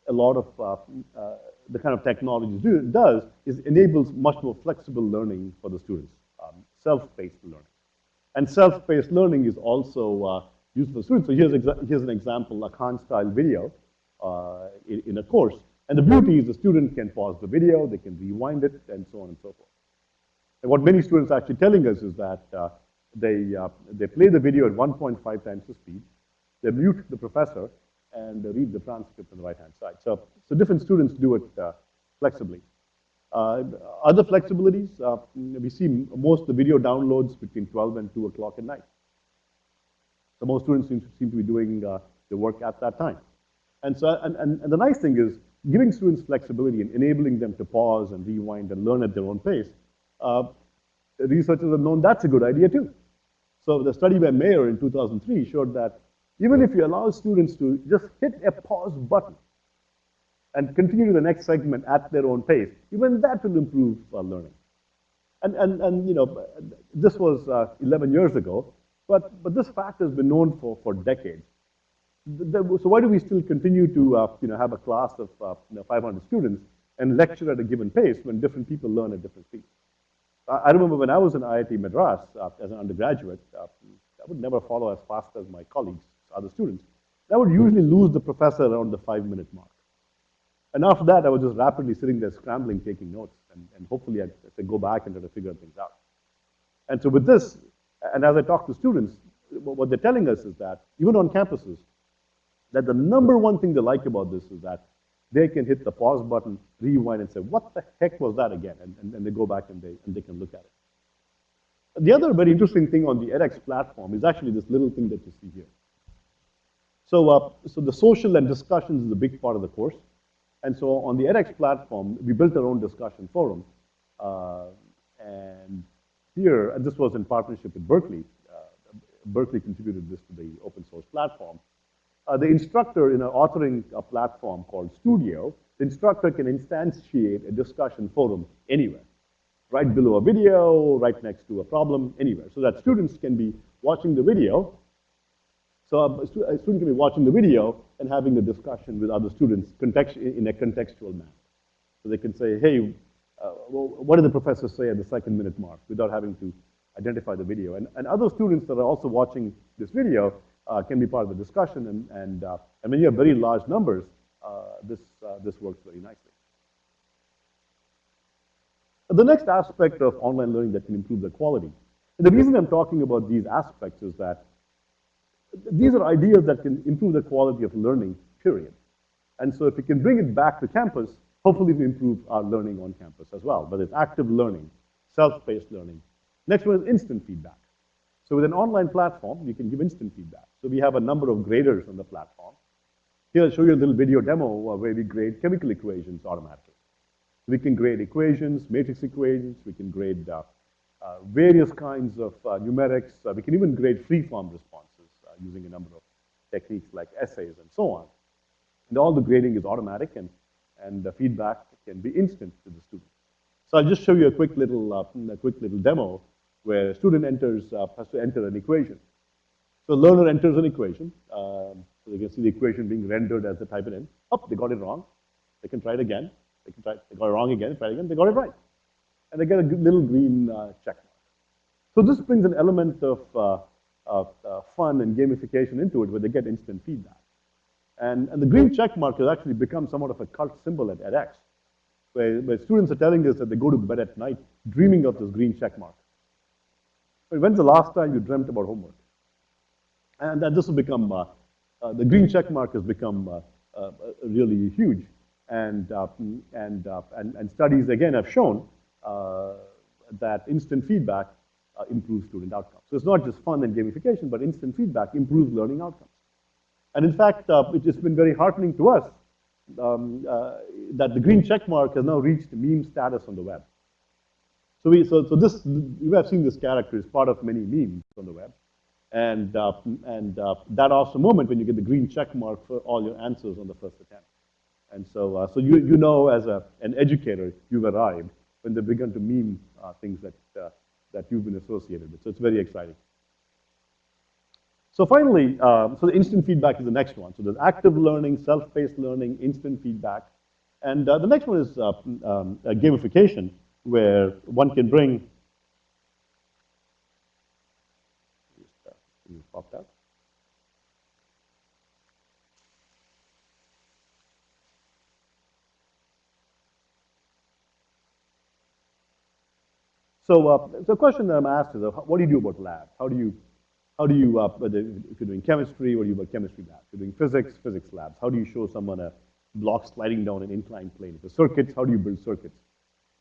a lot of uh, the kind of technology do, does is enables much more flexible learning for the students, um, self-paced learning. And self-paced learning is also uh, used for students. So here's, here's an example, a Khan-style video uh, in, in, a course. And the beauty is the student can pause the video, they can rewind it, and so on and so forth. And what many students are actually telling us is that uh, they, uh, they play the video at 1.5 times the speed, they mute the professor, and read the transcript on the right-hand side. So, so different students do it uh, flexibly. Uh, other flexibilities, uh, we see most the video downloads between 12 and 2 o'clock at night. So most students seem to, seem to be doing uh, work at that time. And, so, and, and, and the nice thing is, giving students flexibility and enabling them to pause and rewind and learn at their own pace, uh, researchers have known that's a good idea too. So the study by Mayer in 2003 showed that even if you allow students to just hit a pause button and continue to the next segment at their own pace, even that will improve uh, learning. And, and, and, you know, this was uh, 11 years ago, but, but this fact has been known for, for decades. So why do we still continue to, uh, you know, have a class of uh, you know, 500 students and lecture at a given pace when different people learn at different speeds? I remember when I was in IIT Madras uh, as an undergraduate, uh, I would never follow as fast as my colleagues other students, I would usually lose the professor around the five minute mark. And after that, I was just rapidly sitting there scrambling, taking notes, and, and hopefully I'd, I'd go back and try to figure things out. And so with this, and as I talk to students, what they're telling us is that, even on campuses, that the number one thing they like about this is that they can hit the pause button, rewind, and say, what the heck was that again? And, and, and they go back and they, and they can look at it. The other very interesting thing on the edX platform is actually this little thing that you see here. So, uh, so the social and discussions is a big part of the course. And so on the edX platform, we built our own discussion forum. Uh, and here, and this was in partnership with Berkeley. Uh, Berkeley contributed this to the open source platform. Uh, the instructor in an authoring a platform called Studio, the instructor can instantiate a discussion forum anywhere, right below a video, right next to a problem, anywhere, so that students can be watching the video so a, student can be watching the video and having a discussion with other students in a contextual manner. So they can say, hey, uh, well, what did the professor say at the second minute mark without having to identify the video. And, and other students that are also watching this video uh, can be part of the discussion. And, and, uh, and when you have very large numbers, uh, this, uh, this works very nicely. The next aspect of online learning that can improve the quality. And the reason I'm talking about these aspects is that these are ideas that can improve the quality of learning, period. And so if we can bring it back to campus, hopefully we improve our learning on campus as well, whether it's active learning, self-paced learning. Next one is instant feedback. So with an online platform, you can give instant feedback. So we have a number of graders on the platform. Here, I'll show you a little video demo where we grade chemical equations automatically. We can grade equations, matrix equations, we can grade uh, uh, various kinds of uh, numerics, uh, we can even grade free-form response using a number of techniques like essays and so on. And all the grading is automatic and, and the feedback can be instant to the student. So I'll just show you a quick little, uh, a quick little demo where a student enters, uh, has to enter an equation. So learner enters an equation. Um, so they can see the equation being rendered as they type it in. Oh, they got it wrong. They can try it again. They can try, they got it wrong again, try it again, they got it right. And they get a little green uh, check. So this brings an element of uh, fun and gamification into it where they get instant feedback. And, and the green check mark has actually become somewhat of a cult symbol at edX, where, where students are telling us that they go to bed at night dreaming of this green check mark. When's the last time you dreamt about homework? And that this will become uh, uh, the green check mark has become uh, uh, really huge. And, uh, and, and, and studies, again, have shown that instant feedback improves student outcomes. So it's not just fun and gamification, but instant feedback improves learning outcomes. And in fact, uh, it has been very heartening to us um, uh, that the green check mark has now reached meme status on the web. So, we, so, so this, you have seen this character is part of many memes on the web. And, uh, and uh, that awesome moment when you get the green check mark for all your answers on the first attempt. And so, uh, so you, you know as a, an educator, you've arrived when they begin to meme uh, things that, uh, that you've been associated with. So it's very exciting. So finally, uh, so the instant feedback is the next one. So there's active learning, self-paced learning, instant feedback. And uh, the next one is uh, um, gamification, where one can bring, you popped out. So uh, the question that I'm asked is, uh, what do you do about labs? How do you, how do you, uh, if you're doing chemistry, what do you do about chemistry labs? If you're doing physics, physics labs. How do you show someone a block sliding down an inclined plane? If the circuits, how do you build circuits?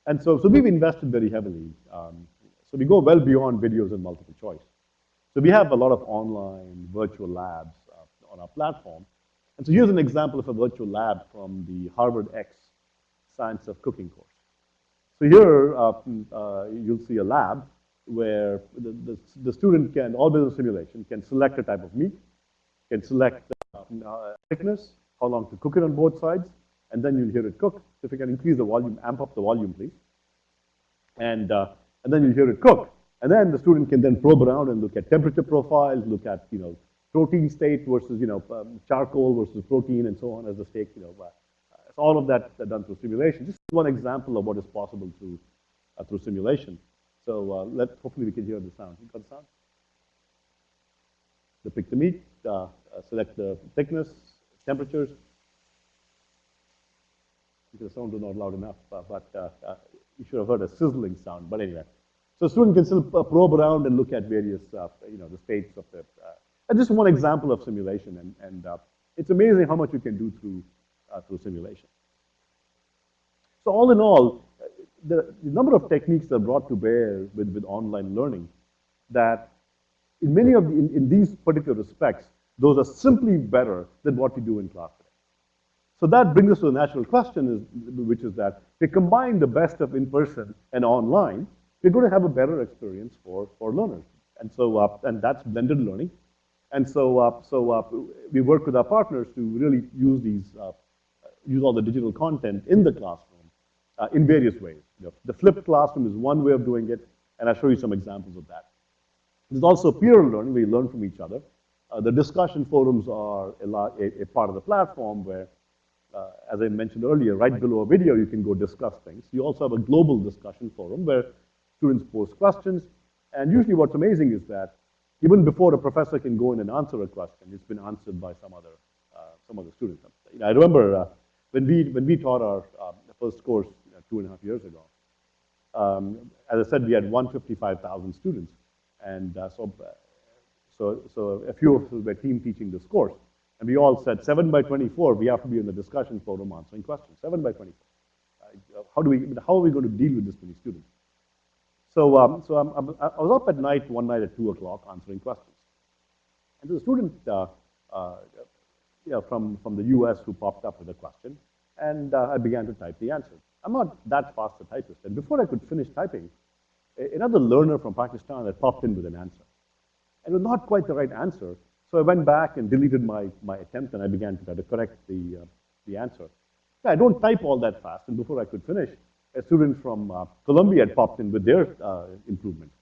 And so, so we've invested very heavily. Um, so we go well beyond videos and multiple choice. So we have a lot of online virtual labs uh, on our platform. And so here's an example of a virtual lab from the Harvard X Science of Cooking course. So here, uh, uh, you'll see a lab where the, the, the, student can, all business simulation, can select a type of meat, can select uh, thickness, how long to cook it on both sides, and then you'll hear it cook. So if you can increase the volume, amp up the volume, please. And, uh, and then you'll hear it cook. And then the student can then probe around and look at temperature profiles, look at, you know, protein state versus, you know, um, charcoal versus protein and so on as the steak, you know, uh, all of that done through simulation. Just one example of what is possible through, uh, through simulation. So uh, let, hopefully we can hear the sound. You got the sound? The pick the meat, uh, uh, select the thickness, temperatures. The sound is not loud enough, uh, but uh, you should have heard a sizzling sound. But anyway, so student can still probe around and look at various, you know, the states of the. and just one example of simulation, and, and it's amazing how much you can do through uh, through simulation. So all in all, the, the, number of techniques that are brought to bear with, with online learning that in many of the, in, in these particular respects, those are simply better than what we do in class today. So that brings us to the natural question, is, which is that if we combine the best of in-person and online, we're going to have a better experience for, for learners. And so, uh, and that's blended learning. And so, uh, so uh, we work with our partners to really use these uh, use all the digital content in the classroom uh, in various ways. You know, the flipped classroom is one way of doing it, and I'll show you some examples of that. There's also peer learning, we learn from each other. Uh, the discussion forums are a, a, a part of the platform where, uh, as I mentioned earlier, right below a video, you can go discuss things. You also have a global discussion forum where students post questions, and usually what's amazing is that even before a professor can go in and answer a question, it's been answered by some other, uh, some other student. You I remember uh, when we, when we taught our um, first course two and a half years ago, um, as I said, we had 155,000 students. And uh, so, so, so a few of us were team teaching this course. And we all said, 7 by 24, we have to be in the discussion forum answering questions. 7 by 24. Uh, how, do we, how are we going to deal with this many students? So, um, so I'm, I'm, i was up at night, one night at 2 o'clock, answering questions. And the student uh, know, from, from the US who popped up with a question, and uh, I began to type the answer. I'm not that fast a typist, and before I could finish typing, another learner from Pakistan had popped in with an answer. And it was not quite the right answer, so I went back and deleted my, my attempt, and I began to try to correct the, uh, the answer. I don't type all that fast, and before I could finish, a student from uh, Columbia had popped in with their uh, improvement.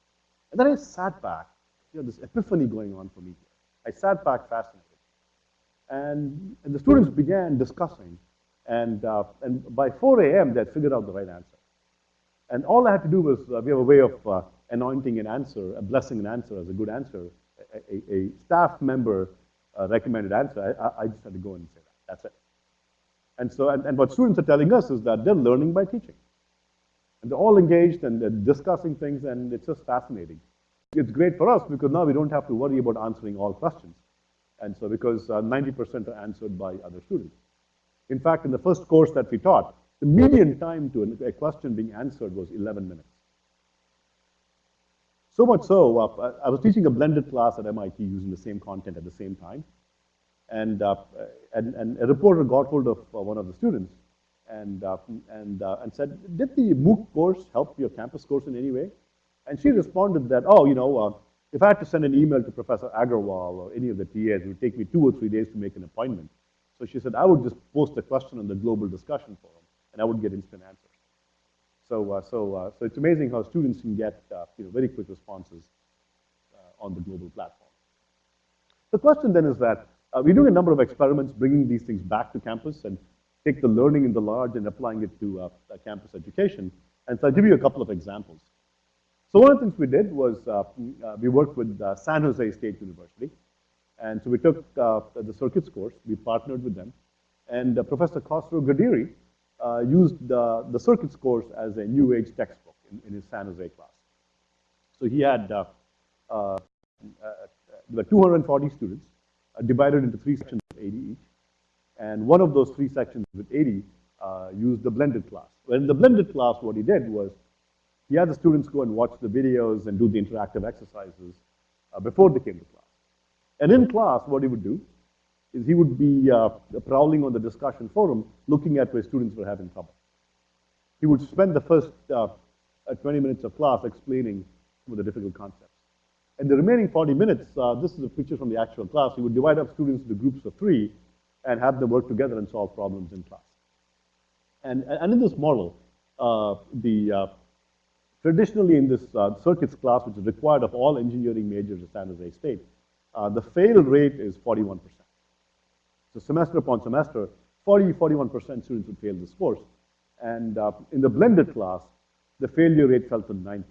And then I sat back, you know, this epiphany going on for me. I sat back fascinated. And, and the students began discussing. And, uh, and by 4 a.m., they had figured out the right answer. And all I had to do was, uh, we have a way of uh, anointing an answer, a blessing an answer as a good answer. A, a, a staff member uh, recommended answer. I, I, just had to go and say that. That's it. And so, and, and what students are telling us is that they're learning by teaching. And they're all engaged and they're discussing things, and it's just fascinating. It's great for us because now we don't have to worry about answering all questions. And so because uh, 90% are answered by other students. In fact, in the first course that we taught, the median time to a question being answered was 11 minutes. So much so, uh, I was teaching a blended class at MIT using the same content at the same time. And, uh, and, and a reporter got hold of uh, one of the students and, uh, and, uh, and said, did the MOOC course help your campus course in any way? And she responded that, oh, you know, uh, if I had to send an email to Professor Agarwal or any of the TAs, it would take me two or three days to make an appointment. So she said, I would just post a question on the global discussion forum, and I would get instant answers. So, uh, so, uh, so it's amazing how students can get, uh, you know, very quick responses uh, on the global platform. The question then is that uh, we're doing a number of experiments bringing these things back to campus and take the learning in the large and applying it to uh, campus education. And so I'll give you a couple of examples. So one of the things we did was uh, uh, we worked with uh, San Jose State University. And so we took uh, the circuits course, we partnered with them, and uh, Professor Khosrow Ghadiri uh, used the, the circuits course as a new age textbook in, in his San Jose class. So he had uh, 240 students divided into three sections of 80 each. And one of those three sections with 80 uh, used the blended class. Well, in the blended class, what he did was he had the students go and watch the videos and do the interactive exercises uh, before they came to class. And in class, what he would do is he would be uh, prowling on the discussion forum, looking at where students were having trouble. He would spend the first uh, uh, 20 minutes of class explaining some of the difficult concepts. And the remaining 40 minutes, uh, this is a picture from the actual class, he would divide up students into groups of three and have them work together and solve problems in class. And, and in this model, uh, the, traditionally in this uh, circuits class, which is required of all engineering majors at San Jose State, uh, the fail rate is 41%. So semester upon semester, 40, 41% students would fail this course. And uh, in the blended class, the failure rate fell to 9%.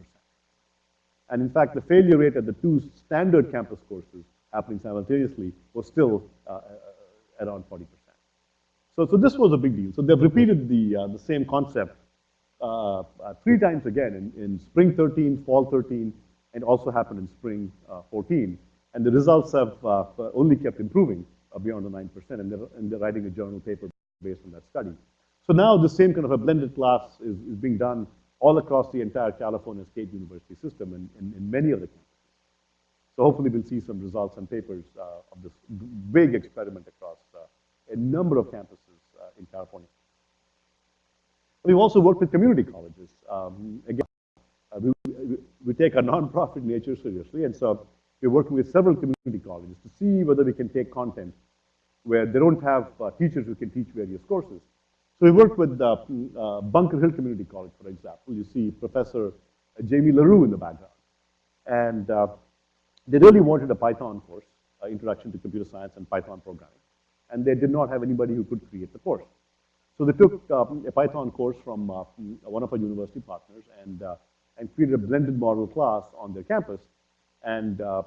And in fact, the failure rate at the two standard campus courses happening simultaneously was still uh, around 40%. So, so this was a big deal. So they've repeated the, uh, the same concept uh, uh, three times again in, in spring 13, fall 13, and also happened in spring uh, 14. And the results have uh, only kept improving beyond the 9%, and they're, and they're writing a journal paper based on that study. So now the same kind of a blended class is, is being done all across the entire California State University system and in, many of the campuses. So hopefully we'll see some results and papers uh, of this big experiment across uh, a number of campuses uh, in California. We've also worked with community colleges. Um, again, uh, we, we, take our nonprofit nature seriously, and so we're working with several community colleges to see whether we can take content where they don't have uh, teachers who can teach various courses. So we worked with uh, uh, Bunker Hill Community College, for example. You see Professor Jamie LaRue in the background. And uh, they really wanted a Python course, uh, Introduction to Computer Science and Python Programming. And they did not have anybody who could create the course. So they took um, a Python course from uh, one of our university partners and, uh, and created a blended model class on their campus and uh, uh,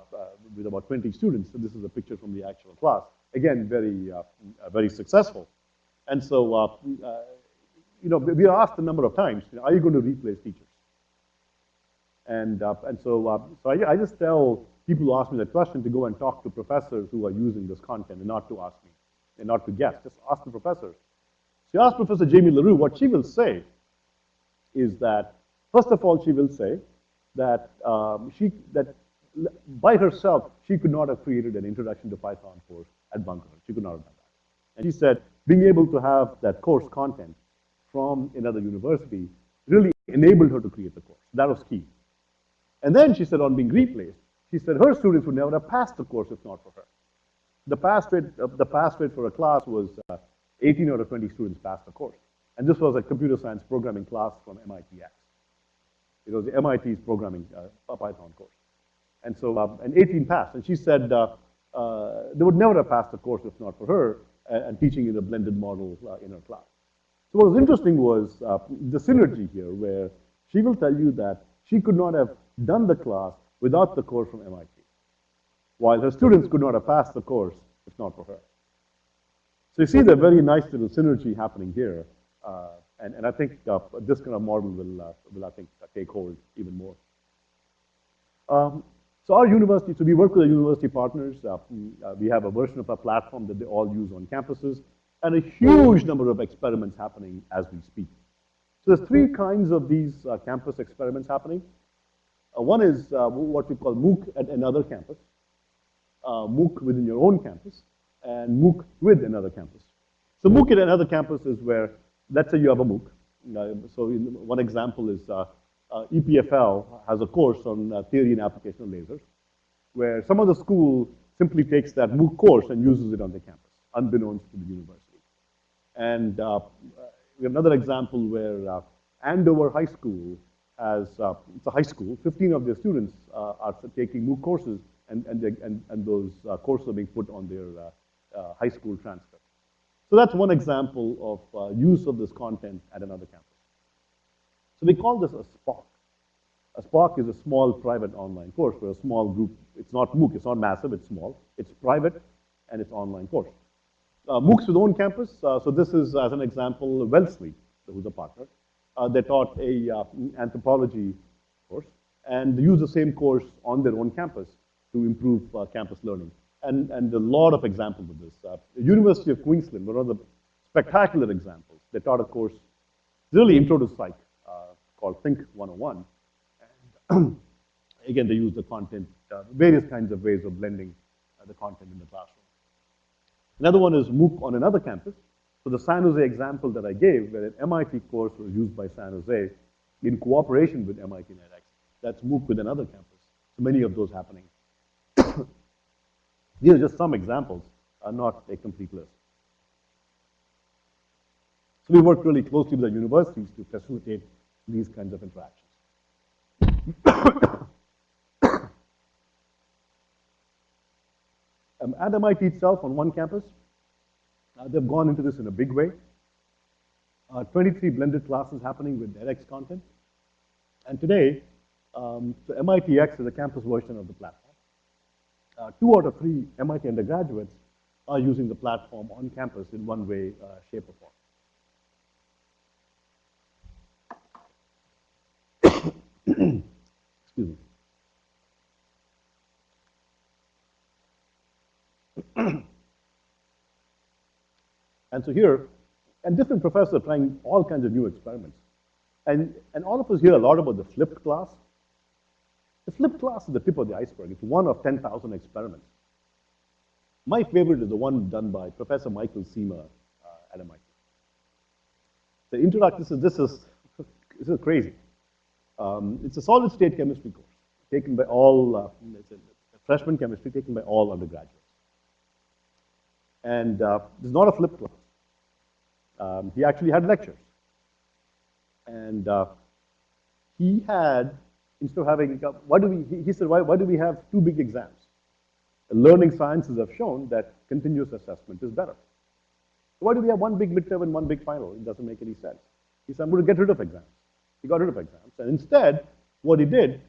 with about 20 students. So this is a picture from the actual class. Again, very, uh, very successful. And so, uh, uh, you know, we are asked a number of times, you know, are you going to replace teachers? And, uh, and so, uh, so I, I just tell people who ask me that question to go and talk to professors who are using this content and not to ask me, and not to guess, just ask the professors. You ask Professor Jamie LaRue, what she will say is that, first of all, she will say that um, she, that by herself, she could not have created an introduction to Python course at Bunker. She could not have done that. And she said, being able to have that course content from another university really enabled her to create the course. That was key. And then she said, on being replaced, she said her students would never have passed the course if not for her. The pass rate, uh, the pass rate for a class was uh, 18 out of 20 students passed the course. And this was a computer science programming class from MITx. It was MIT's programming uh, Python course. And so, uh, and 18 passed. And she said uh, uh, they would never have passed the course if not for her and, and teaching in a blended model uh, in her class. So what was interesting was uh, the synergy here where she will tell you that she could not have done the class without the course from MIT, while her students could not have passed the course if not for her. So you see the very nice little synergy happening here. Uh, and, and I think uh, this kind of model will, uh, will I think, take hold even more. Um, So our university, so we work with our university partners. Uh, uh, we have a version of our platform that they all use on campuses, and a huge number of experiments happening as we speak. So there's three kinds of these uh, campus experiments happening. Uh, one is uh, what we call MOOC at another campus, uh, MOOC within your own campus, and MOOC with another campus. So MOOC at another campus is where, let's say you have a MOOC. So one example is uh, uh, EPFL has a course on uh, theory and application of lasers, where some other school simply takes that MOOC course and uses it on their campus, unbeknownst to the university. And uh, we have another example where uh, Andover High School has, uh, it's a high school, 15 of their students are taking MOOC courses, and, and, and, and those courses are being put on their high school transcript. So that's one example of uh, use of this content at another campus. So we call this a SPOC. A SPOC is a small private online course where a small group, it's not MOOC, it's not massive, it's small, it's private, and it's online course. Uh, MOOCs with own campus, uh, so this is, as an example, Wellesley, who's a partner. Uh, they taught a uh, anthropology course and use the same course on their own campus to improve uh, campus learning. And, and a lot of examples of this. Uh, the University of Queensland, one of the spectacular examples. They taught a course, really intro to psych, uh, called Think 101. And again, they use the content, uh, various kinds of ways of blending uh, the content in the classroom. Another one is MOOC on another campus. So the San Jose example that I gave, where an MIT course was used by San Jose in cooperation with MIT NetX, that's MOOC with another campus. So many of those happening. These are just some examples, uh, not a complete list. So we work really closely with the universities to facilitate these kinds of interactions. um, at MIT itself, on one campus, uh, they've gone into this in a big way. Uh, 23 blended classes happening with edX content. And today, um, so MITx is a campus version of the platform. Uh, two out of three MIT undergraduates are using the platform on campus in one way, uh, shape, or form. Excuse me. and so here, and different professors are trying all kinds of new experiments. And, and all of us hear a lot about the flipped class. The flipped class is the tip of the iceberg. It's one of 10,000 experiments. My favorite is the one done by Professor Michael Cima uh, at MIT. The introduction, this is, this is, this is crazy. Um, it's a solid state chemistry course taken by all, uh, it's freshman chemistry taken by all undergraduates. And uh, is not a flipped class. Um, he actually had lectures. And uh, he had, instead of having, why do we, he, said, why, why do we have two big exams? Learning sciences have shown that continuous assessment is better. Why do we have one big midterm and one big final? It doesn't make any sense. He said, I'm going to get rid of exams. He got rid of exams. And instead, what he did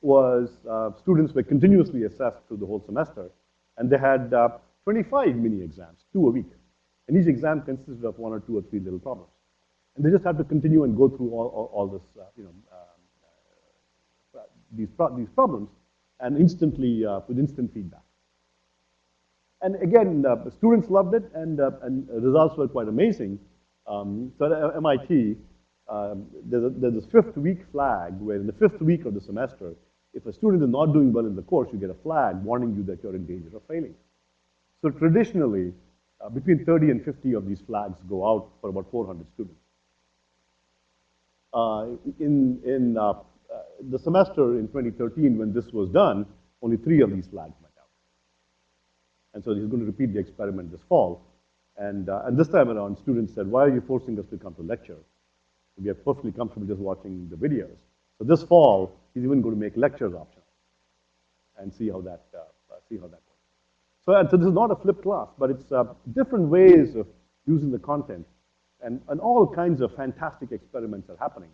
was uh, students were continuously assessed through the whole semester, and they had uh, 25 mini exams, two a week. And each exam consisted of one or two or three little problems. And they just had to continue and go through all, all, all this, uh, you know, uh, these, pro these problems, and instantly, uh, with instant feedback. And again, uh, the students loved it, and, uh, and results were quite amazing. Um, so at MIT, um, there's, a, there's a fifth week flag, where in the fifth week of the semester, if a student is not doing well in the course, you get a flag warning you that you're in danger of failing. So traditionally, uh, between 30 and 50 of these flags go out for about 400 students. Uh, in in uh, the semester in 2013, when this was done, only three of these flags went out. And so he's going to repeat the experiment this fall. And, uh, and this time around, students said, why are you forcing us to come to lecture? We are perfectly comfortable just watching the videos. So this fall, he's even going to make lectures optional and see how that, uh, see how that works. So, so this is not a flipped class, but it's uh, different ways of using the content. And, and all kinds of fantastic experiments are happening.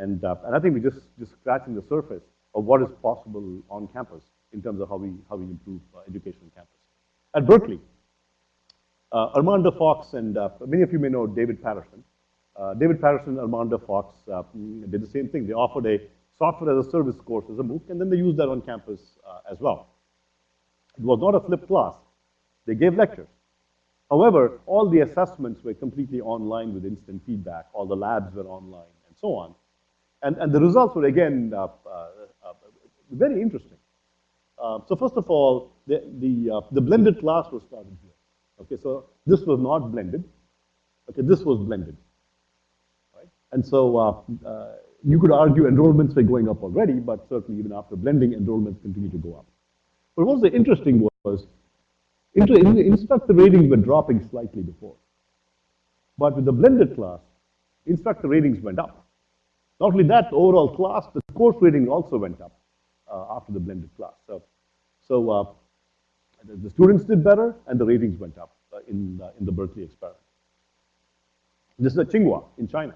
And, uh, and I think we're just, just scratching the surface of what is possible on campus in terms of how we, how we improve uh, education on campus. At Berkeley, uh, Armando Fox and uh, many of you may know David Patterson. Uh, David Patterson and Armando Fox uh, did the same thing. They offered a software as a service course as a MOOC, and then they used that on campus as well. It was not a flipped class. They gave lectures. However, all the assessments were completely online with instant feedback. All the labs were online and so on. And, and the results were, again, uh, uh, uh, very interesting. So first of all, the, the, the blended class was started here. Okay, so this was not blended. Okay, this was blended. Right? And so uh, uh, you could argue enrollments were going up already, but certainly even after blending, enrollments continue to go up. But what was interesting was instructor ratings were dropping slightly before. But with the blended class, instructor ratings went up. Not only that, the overall class, the course rating also went up uh, after the blended class. So, so uh, the, the students did better and the ratings went up uh, in, uh, in the Berkeley experiment. This is at Tsinghua in China.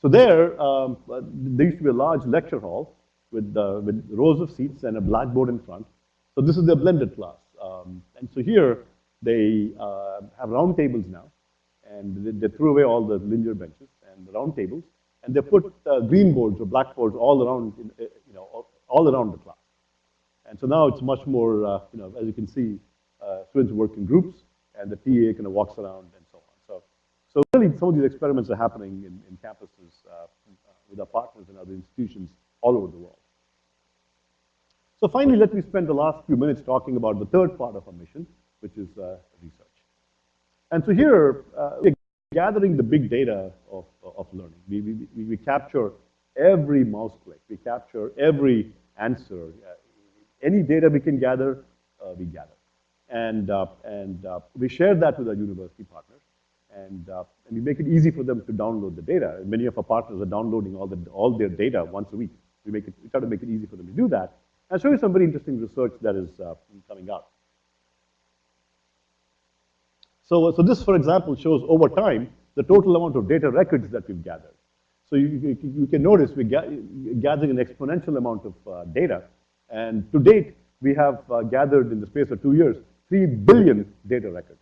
So there, um, uh, there used to be a large lecture hall with, uh, with rows of seats and a blackboard in front. So this is their blended class. Um, and so here, they uh, have round tables now, and they, they threw away all the linear benches and the round tables, and they put uh, green boards or blackboards all around, uh, you know, all, all around the class. And so now it's much more, uh, you know, as you can see, uh, students work in groups, and the PA kind of walks around and so on. So, so really, some of these experiments are happening in, in campuses uh, with our partners and other institutions all over the world. So finally, let me spend the last few minutes talking about the third part of our mission, which is uh, research. And so here, uh, we're gathering the big data of, of learning. We, we, we, capture every mouse click. We capture every answer. Uh, any data we can gather, uh, we gather. And, uh, and uh, we share that with our university partners. And, uh, and we make it easy for them to download the data. Many of our partners are downloading all, the, all their data once a week. We, make it, we try to make it easy for them to do that. I'll show you some very interesting research that is uh, coming out. So, so this, for example, shows over time the total amount of data records that we've gathered. So you, you, you can notice we're ga gathering an exponential amount of uh, data. And to date, we have uh, gathered in the space of two years, 3 billion data records.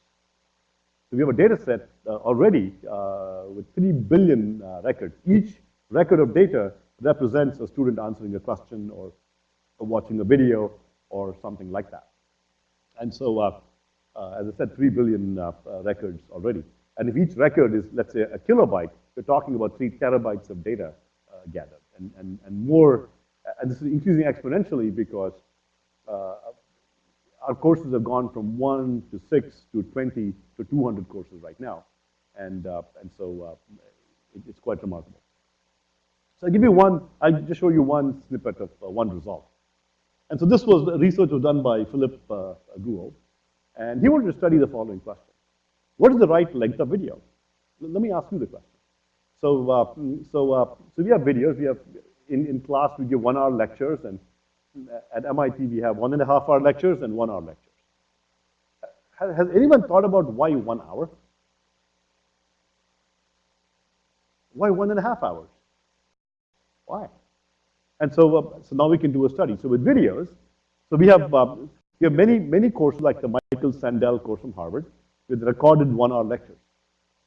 So we have a data set uh, already uh, with 3 billion uh, records. Each record of data represents a student answering a question or, or watching a video or something like that. And so, uh, as I said, 3 billion records already. And if each record is, let's say, a kilobyte, you're talking about 3 terabytes of data uh, gathered. And, and, and more, and this is increasing exponentially because uh, our courses have gone from 1 to 6 to 20 to 200 courses right now. And, uh, and so uh, it, it's quite remarkable. So I'll give you one, I'll just show you one snippet of uh, one result. And so this was research was done by Philip uh, Guo, and he wanted to study the following question. What is the right length of video? Let me ask you the question. So, uh, so, uh, so we have videos, we have, in, in class we give one hour lectures, and at MIT we have one and a half hour lectures and one hour lectures. Has, has anyone thought about why one hour? Why one and a half hours? Why? And so, uh, so now we can do a study. So with videos, so we have, uh, we have many, many courses like the Michael Sandel course from Harvard with recorded one-hour lectures.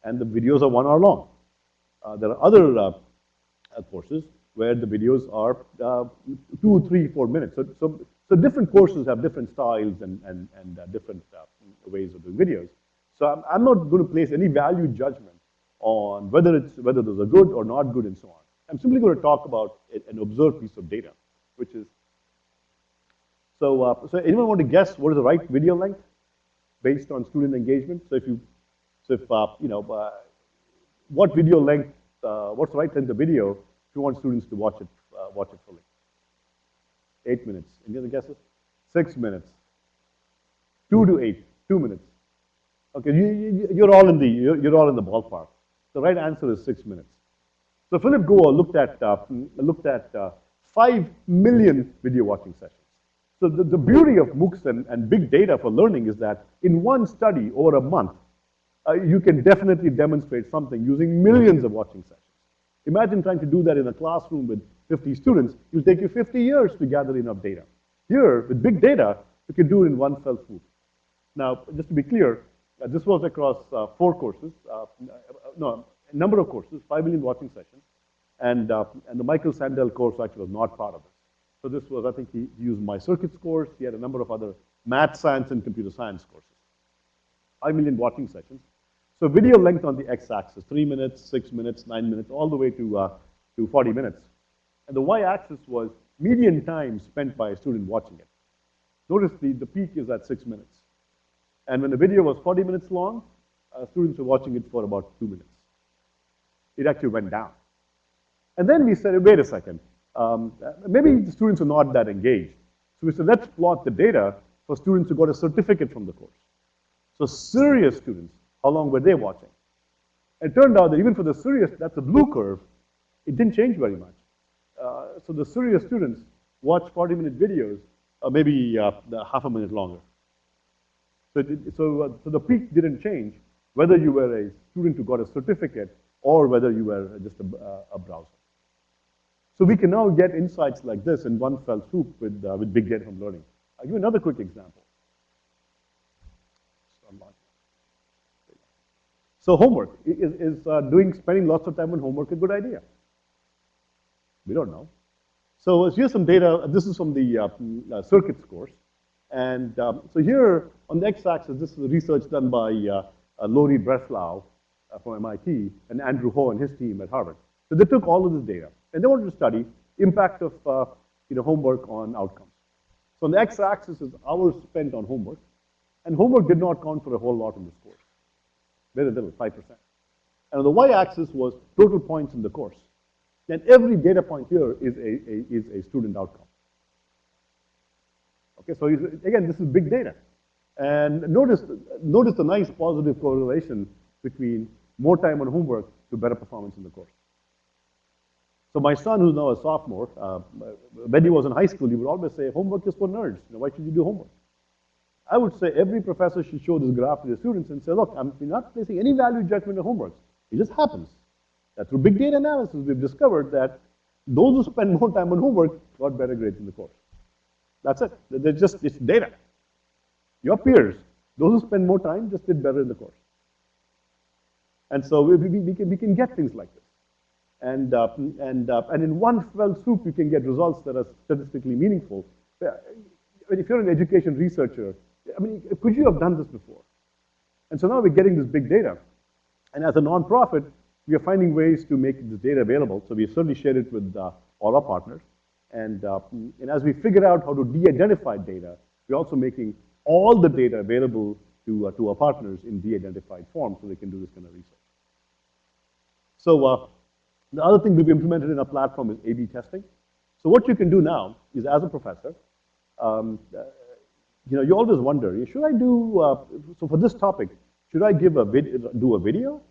And the videos are one hour long. Uh, there are other uh, uh, courses where the videos are uh, two, three, four minutes. So, so, so different courses have different styles and, and, and different ways of doing videos. So I'm, I'm not going to place any value judgment on whether, it's, whether those are good or not good and so on. I'm simply going to talk about an observed piece of data, which is, so, uh, so anyone want to guess what is the right video length based on student engagement? So if you, so if, uh, you know, uh, what video length, uh, what's the right length of video if you want students to watch it, uh, watch it fully? Eight minutes. Any other guesses? Six minutes. Two to eight. Two minutes. Okay, you, you, are all in the you're, all in the ballpark. The right answer is six minutes. So Philip Guo looked at uh, looked at five million video watching sessions. So the, the beauty of MOOCs and, and big data for learning is that in one study over a month, uh, you can definitely demonstrate something using millions of watching sessions. Imagine trying to do that in a classroom with 50 students. It'll take you 50 years to gather enough data. Here, with big data, you can do it in one fell swoop. Now, just to be clear, uh, this was across uh, four courses, uh, no, a number of courses, 5 million watching sessions. And, uh, and the Michael Sandel course actually was not part of it. So this was, I think he used my circuits course. He had a number of other math science and computer science courses. 5 million watching sessions. So video length on the x-axis, 3 minutes, 6 minutes, 9 minutes, all the way to, uh, to 40 minutes. And the y-axis was median time spent by a student watching it. Notice the, the peak is at 6 minutes. And when the video was 40 minutes long, uh, students were watching it for about 2 minutes. It actually went down. And then we said, wait a second, um, maybe the students are not that engaged. So we said, let's plot the data for students who got a certificate from the course. So serious students, how long were they watching? It turned out that even for the serious, that's a blue curve, it didn't change very much. Uh, so the serious students watch 40-minute videos, uh, maybe uh, half a minute longer. So, so, uh, so the peak didn't change, whether you were a student who got a certificate or whether you were just a, uh, a browser. So we can now get insights like this in one fell swoop with, uh, with big data from learning. I'll give you another quick example. So homework, is, is uh, doing, spending lots of time on homework a good idea? We don't know. So here's some data, this is from the uh, uh, circuits course. And um, so here on the x-axis, this is research done by uh, uh, Lori Breslow uh, from MIT and Andrew Ho and his team at Harvard. So they took all of this data and they wanted to study impact of uh, you know, homework on outcomes. So on the x-axis is hours spent on homework, and homework did not count for a whole lot in this course, very little, 5%. And on the y-axis was total points in the course. And every data point here is a, a is a student outcome. Okay, so again, this is big data. And notice, notice the nice positive correlation between more time on homework to better performance in the course. So my son, who's now a sophomore, uh, when he was in high school, he would always say, homework is for nerds. You know, why should you do homework? I would say every professor should show this graph to the students and say, look, I'm not placing any value judgment on homework. It just happens. That through big data analysis, we've discovered that those who spend more time on homework got better grades in the course. That's it. They're just, it's data. Your peers, those who spend more time just did better in the course. And so we, we, we, can, we can get things like this. And, uh, and, uh, and in one fell swoop, you can get results that are statistically meaningful. I mean, if you're an education researcher, I mean, could you have done this before? And so now we're getting this big data. And as a nonprofit, we are finding ways to make this data available. So we certainly shared it with uh, all our partners. And, uh, and as we figure out how to de-identify data, we're also making all the data available to, uh, to our partners in de-identified form so they can do this kind of research. So uh, the other thing we've implemented in our platform is A-B testing. So what you can do now is as a professor, um, uh, you know, you always wonder, should I do, uh, so for this topic, should I give a vid do a video?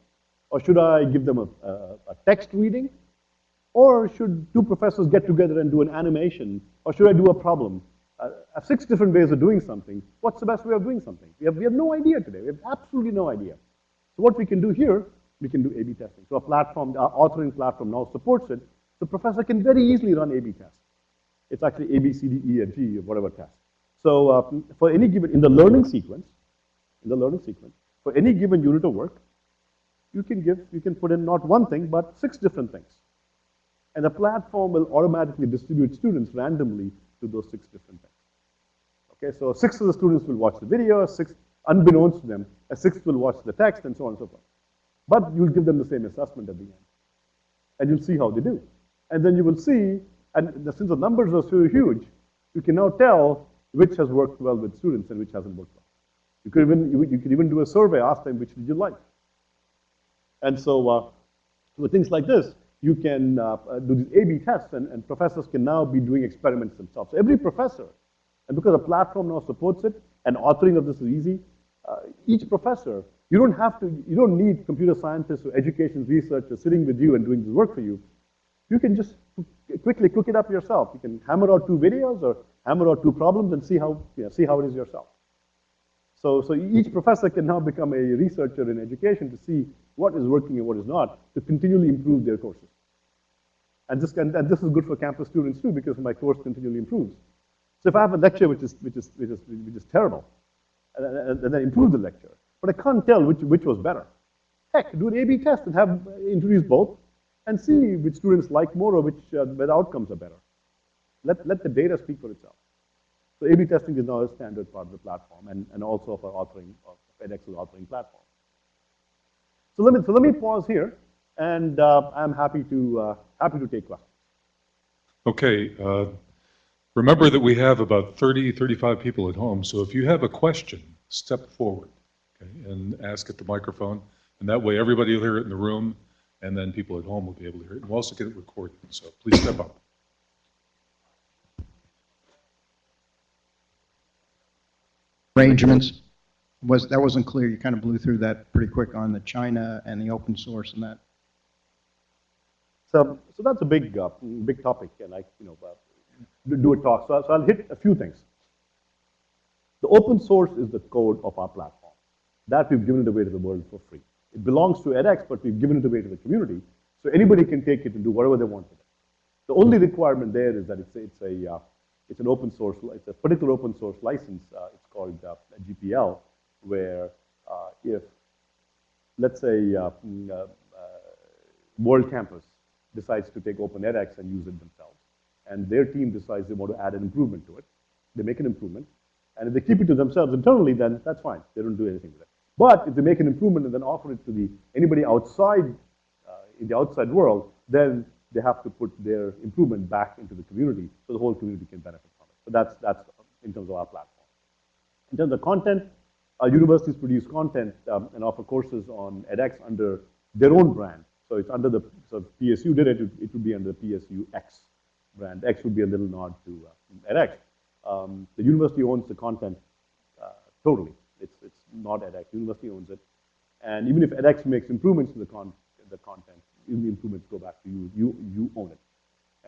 Or should I give them a, a, a text reading? Or should two professors get together and do an animation? Or should I do a problem? Uh, six different ways of doing something. What's the best way of doing something? We have, we have no idea today. We have absolutely no idea. So what we can do here, we can do A-B testing. So a platform, our authoring platform now supports it. The professor can very easily run A-B tests. It's actually A, B, C, D, E, and G, or whatever test. So uh, for any given, in the learning sequence, in the learning sequence, for any given unit of work, you can give, you can put in not one thing, but six different things. And the platform will automatically distribute students randomly to those six different things. Okay, so six of the students will watch the video, six, unbeknownst to them, a sixth will watch the text, and so on and so forth. But you'll give them the same assessment at the end. And you'll see how they do. And then you will see, and since the numbers are so huge, you can now tell which has worked well with students and which hasn't worked well. You could even, you, you could even do a survey, ask them which did you like. And so uh, with things like this, you can uh do these A-B tests, and, and, professors can now be doing experiments themselves. So every professor, and because the platform now supports it, and authoring of this is easy, uh, each professor, you don't have to, you don't need computer scientists or education researchers sitting with you and doing this work for you. You can just quickly cook it up yourself. You can hammer out two videos or hammer out two problems and see how, you know, see how it is yourself. So, so each professor can now become a researcher in education to see what is working and what is not, to continually improve their courses. And this, can, and this is good for campus students too, because my course continually improves. So if I have a lecture which is, which is, which is, which is terrible, and, and, and then improve the lecture, but I can't tell which, which was better. Heck, do an A-B test and have introduce both, and see which students like more or which, uh, outcomes are better. Let, let the data speak for itself. So A-B testing is now a standard part of the platform and, and also of our authoring, of edX's authoring platform. So let me, so let me pause here, and uh, I'm happy to, uh, happy to take questions. Okay, uh, remember that we have about 30, 35 people at home, so if you have a question, step forward, okay, and ask at the microphone, and that way everybody will hear it in the room, and then people at home will be able to hear it. We'll also get it recorded, so please step up. arrangements. Was, that wasn't clear, you kind of blew through that pretty quick on the China and the open source and that. So, so that's a big, uh, big topic, and I, you know, uh, do- do a talk. So, so I'll hit a few things. The open source is the code of our platform. That we've given it away to the world for free. It belongs to edX, but we've given it away to the community, so anybody can take it and do whatever they want with it. The only requirement there is that it's, a- it's a, uh, it's an open source, it's a particular open source license. Uh, it's called uh, GPL, where uh, if, let's say, uh, mm, uh, World Campus decides to take Open edX and use it themselves, and their team decides they want to add an improvement to it, they make an improvement, and if they keep it to themselves internally, then that's fine. They don't do anything with it. But if they make an improvement and then offer it to the anybody outside uh, in the outside world, then they have to put their improvement back into the community so the whole community can benefit from it. So that's that's in terms of our platform. In terms of content, uh, universities produce content um, and offer courses on edX under their own brand. So it's under the, so PSU did it, it, it would be under the PSU X brand. X would be a little nod to uh, edX. Um, the university owns the content uh, totally. It's, it's not edX. University owns it. And even if edX makes improvements to the, con- the content, even the improvements go back to you. You, you own it.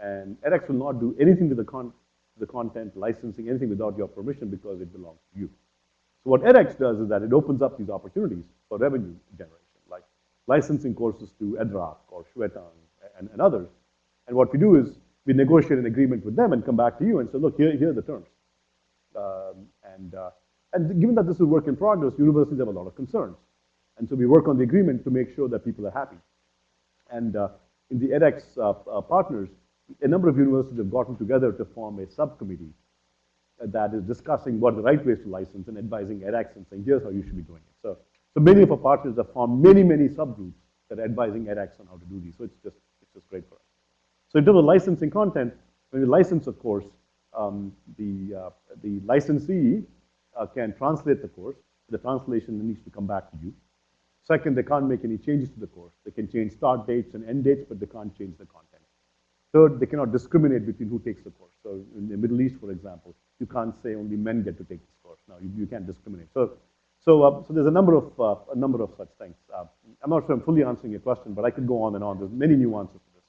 And edX will not do anything to the, con- the content, licensing, anything without your permission because it belongs to you. So what edX does is that it opens up these opportunities for revenue generation, like licensing courses to Edraak or Xuetang and, and others. And what we do is we negotiate an agreement with them and come back to you and say, look, here, here are the terms. Um, and, uh, and given that this is work in progress, universities have a lot of concerns. And so we work on the agreement to make sure that people are happy. And uh, in the edX uh, uh, partners, a number of universities have gotten together to form a subcommittee that is discussing what are the right ways to license and advising edX and saying, here's how you should be doing it. So, so many of our partners have formed many, many subgroups that are advising edX on how to do these. So it's just, it's just great for us. So in terms of licensing content, when you license of course, um, the, uh, the licensee uh, can translate the course. The translation needs to come back to you. Second, they can't make any changes to the course. They can change start dates and end dates, but they can't change the content. Third, they cannot discriminate between who takes the course. So in the Middle East, for example, you can't say only men get to take this course. Now you, you can't discriminate. So, so, uh, so there's a number of uh, a number of such things. Uh, I'm not sure I'm fully answering your question, but I could go on and on. There's many nuances to this.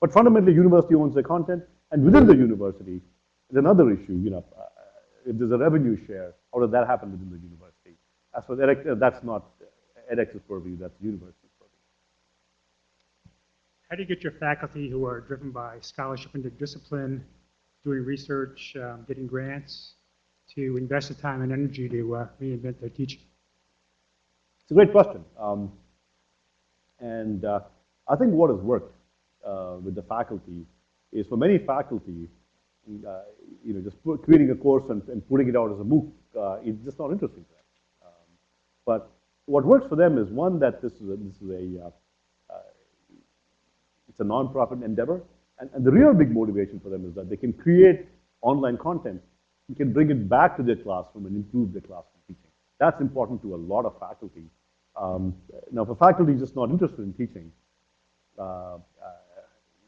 But fundamentally, university owns the content, and within the university, there's another issue. You know, uh, there's a revenue share, how does that happen within the university? As for edX, uh, that's not edX's purview. That's university's purview. How do you get your faculty who are driven by scholarship into discipline, doing research, um, getting grants, to invest the time and energy to uh, reinvent their teaching? It's a great question. Um, and uh, I think what has worked uh, with the faculty is for many faculty, uh, you know, just put, creating a course and, and, putting it out as a MOOC uh, is just not interesting to them. Um, but what works for them is one that this is a, this is a uh, it's a non-profit endeavor, and, and the real big motivation for them is that they can create online content and can bring it back to their classroom and improve their classroom teaching. That's important to a lot of faculty. Um, now, for faculty just not interested in teaching, uh, uh,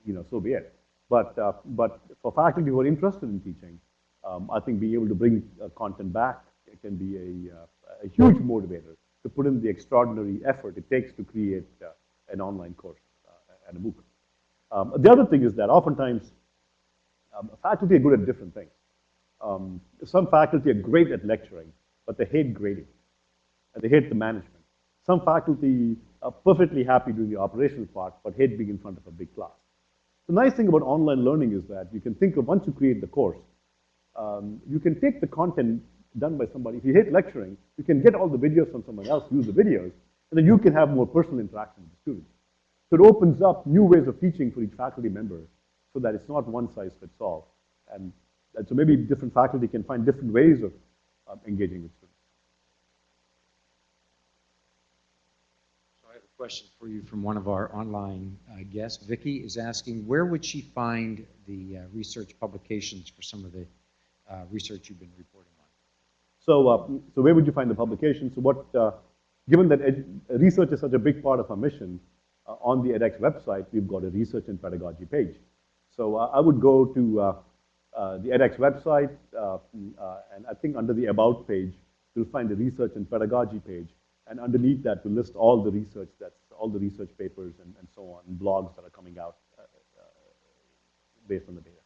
you know, so be it. But, uh, but for faculty who are interested in teaching, um, I think being able to bring uh, content back can be a, uh, a, huge motivator to put in the extraordinary effort it takes to create uh, an online course and a MOOC. Um, the other thing is that oftentimes um, faculty are good at different things. Um, some faculty are great at lecturing, but they hate grading, and they hate the management. Some faculty are perfectly happy doing the operational part, but hate being in front of a big class. The nice thing about online learning is that you can think of once you create the course, um, you can take the content done by somebody. If you hate lecturing, you can get all the videos from someone else, use the videos, and then you can have more personal interaction with the students. So it opens up new ways of teaching for each faculty member so that it's not one size fits all. And, and so maybe different faculty can find different ways of um, engaging with students. So I have a question for you from one of our online uh, guests. Vicky is asking, where would she find the uh, research publications for some of the uh, research you've been reporting on? So, uh, so where would you find the publications? So what, uh, given that research is such a big part of our mission, uh, on the edX website, we've got a research and pedagogy page. So I would go to the edX website, mm, and I think under the About page, you'll find the research and pedagogy page. And underneath that, we list all the research that's, all the research papers and, and so on, and blogs that are coming out uh, uh, based on the data.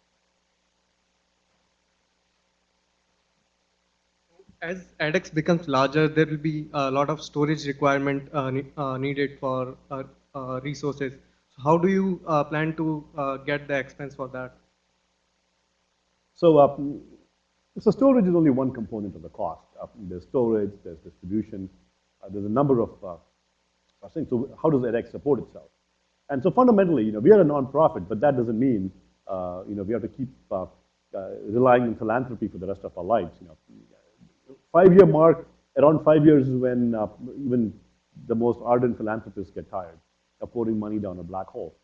As edX becomes larger, there will be a lot of storage requirement uh, ne- uh, needed for uh, uh, resources. So how do you uh, plan to uh, get the expense for that? So, uh, so storage is only one component of the cost. Uh, there's storage, there's distribution, there's a number of uh, uh, things. So how does edX support itself? And so fundamentally, you know, we are a nonprofit, but that doesn't mean, uh, you know, we have to keep uh, uh, relying on philanthropy for the rest of our lives. You know, five-year mark, around five years is when uh, even the most ardent philanthropists get tired of pouring money down a black hole.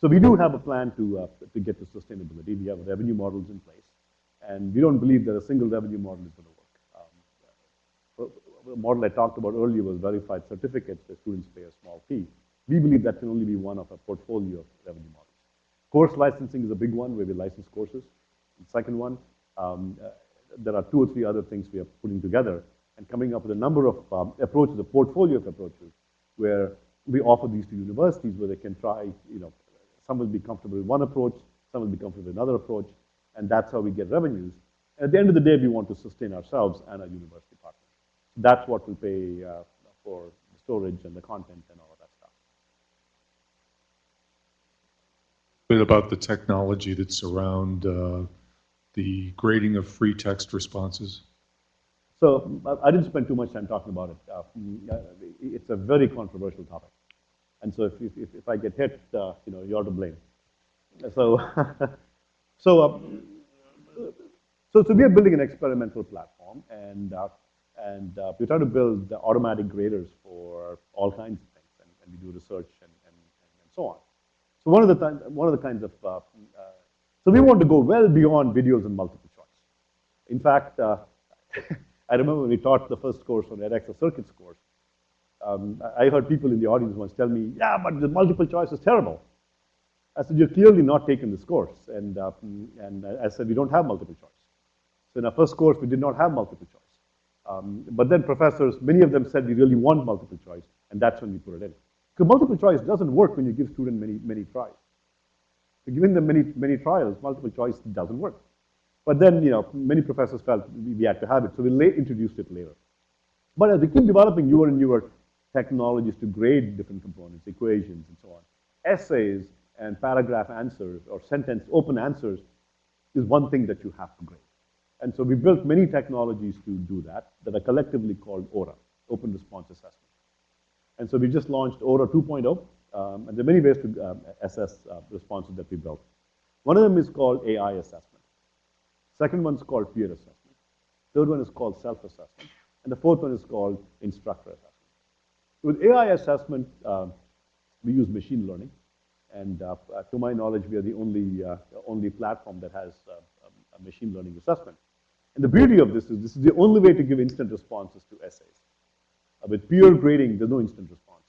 So we do have a plan to, uh, to get to sustainability. We have revenue models in place. And we don't believe that a single revenue model is going to model I talked about earlier was verified certificates where students pay a small fee. We believe that can only be one of a portfolio of revenue models. Course licensing is a big one where we license courses. The second one, um, uh, there are two or three other things we are putting together and coming up with a number of um, approaches, a portfolio of approaches, where we offer these to universities where they can try, you know, some will be comfortable with one approach, some will be comfortable with another approach, and that's how we get revenues. At the end of the day, we want to sustain ourselves and our university partners. That's what will pay uh, for the storage and the content and all of that stuff. bit about the technology that's around uh, the grading of free text responses. So I I didn't spend too much time talking about it. Uh, uh, It's a very controversial topic. And so if, if, if- if I get hit, uh, you know, you're to blame. So, so, uh, so, so we are building an experimental platform and, uh, and uh, we try to build the automatic graders for all kinds of things. And, and we do research and, and, and so on. So one of the, time, one of the kinds of, uh, uh, so we want to go well beyond videos and multiple choice. In fact, uh, I remember when we taught the first course on edX, the circuits course, um, I I heard people in the audience once tell me, yeah, but the multiple choice is terrible. I said, you're clearly not taking this course. And, uh, and I said, we don't have multiple choice. So in our first course, we did not have multiple choice. Um, but then professors, many of them said we really want multiple choice, and that's when we put it in. Because multiple choice doesn't work when you give students many, many tries. So giving them many, many trials, multiple choice doesn't work. But then, you know, many professors felt we had to have it, so we introduced it later. But as we keep developing newer and newer technologies to grade different components, equations and so on, essays and paragraph answers or sentence open answers is one thing that you have to grade. And so we built many technologies to do that that are collectively called ORA, Open Response Assessment. And so we just launched ORA 2.0, um, and there are many ways to um, assess uh, responses that we built. One of them is called AI assessment. Second one is called peer assessment. Third one is called self-assessment. And the fourth one is called instructor assessment. With AI assessment, uh, we use machine learning. And uh, to my knowledge, we are the only, uh, only platform that has uh, a, a machine learning assessment. And the beauty of this is this is the only way to give instant responses to essays. Uh, with peer grading, there's no instant responses.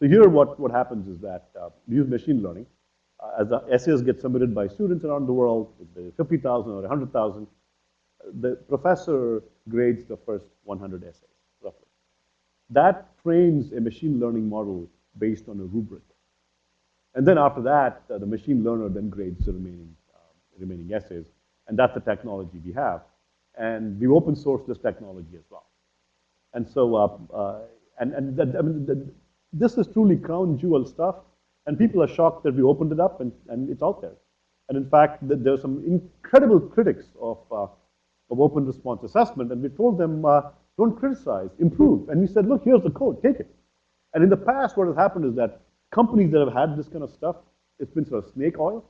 So here what, what happens is that uh, we use machine learning. Uh, as the essays get submitted by students around the world, with the 50,000 or 100,000, the professor grades the first 100 essays, roughly. That trains a machine learning model based on a rubric. And then after that, uh, the machine learner then grades the remaining, uh, remaining essays. And that's the technology we have. And we open source this technology as well. And so, uh, uh, and, and that, I mean, the, this is truly crown jewel stuff. And people are shocked that we opened it up and, and it's out there. And in fact, th- there are some incredible critics of, uh, of open response assessment. And we told them, uh, don't criticize, improve. And we said, look, here's the code, take it. And in the past, what has happened is that companies that have had this kind of stuff, it's been sort of snake oil.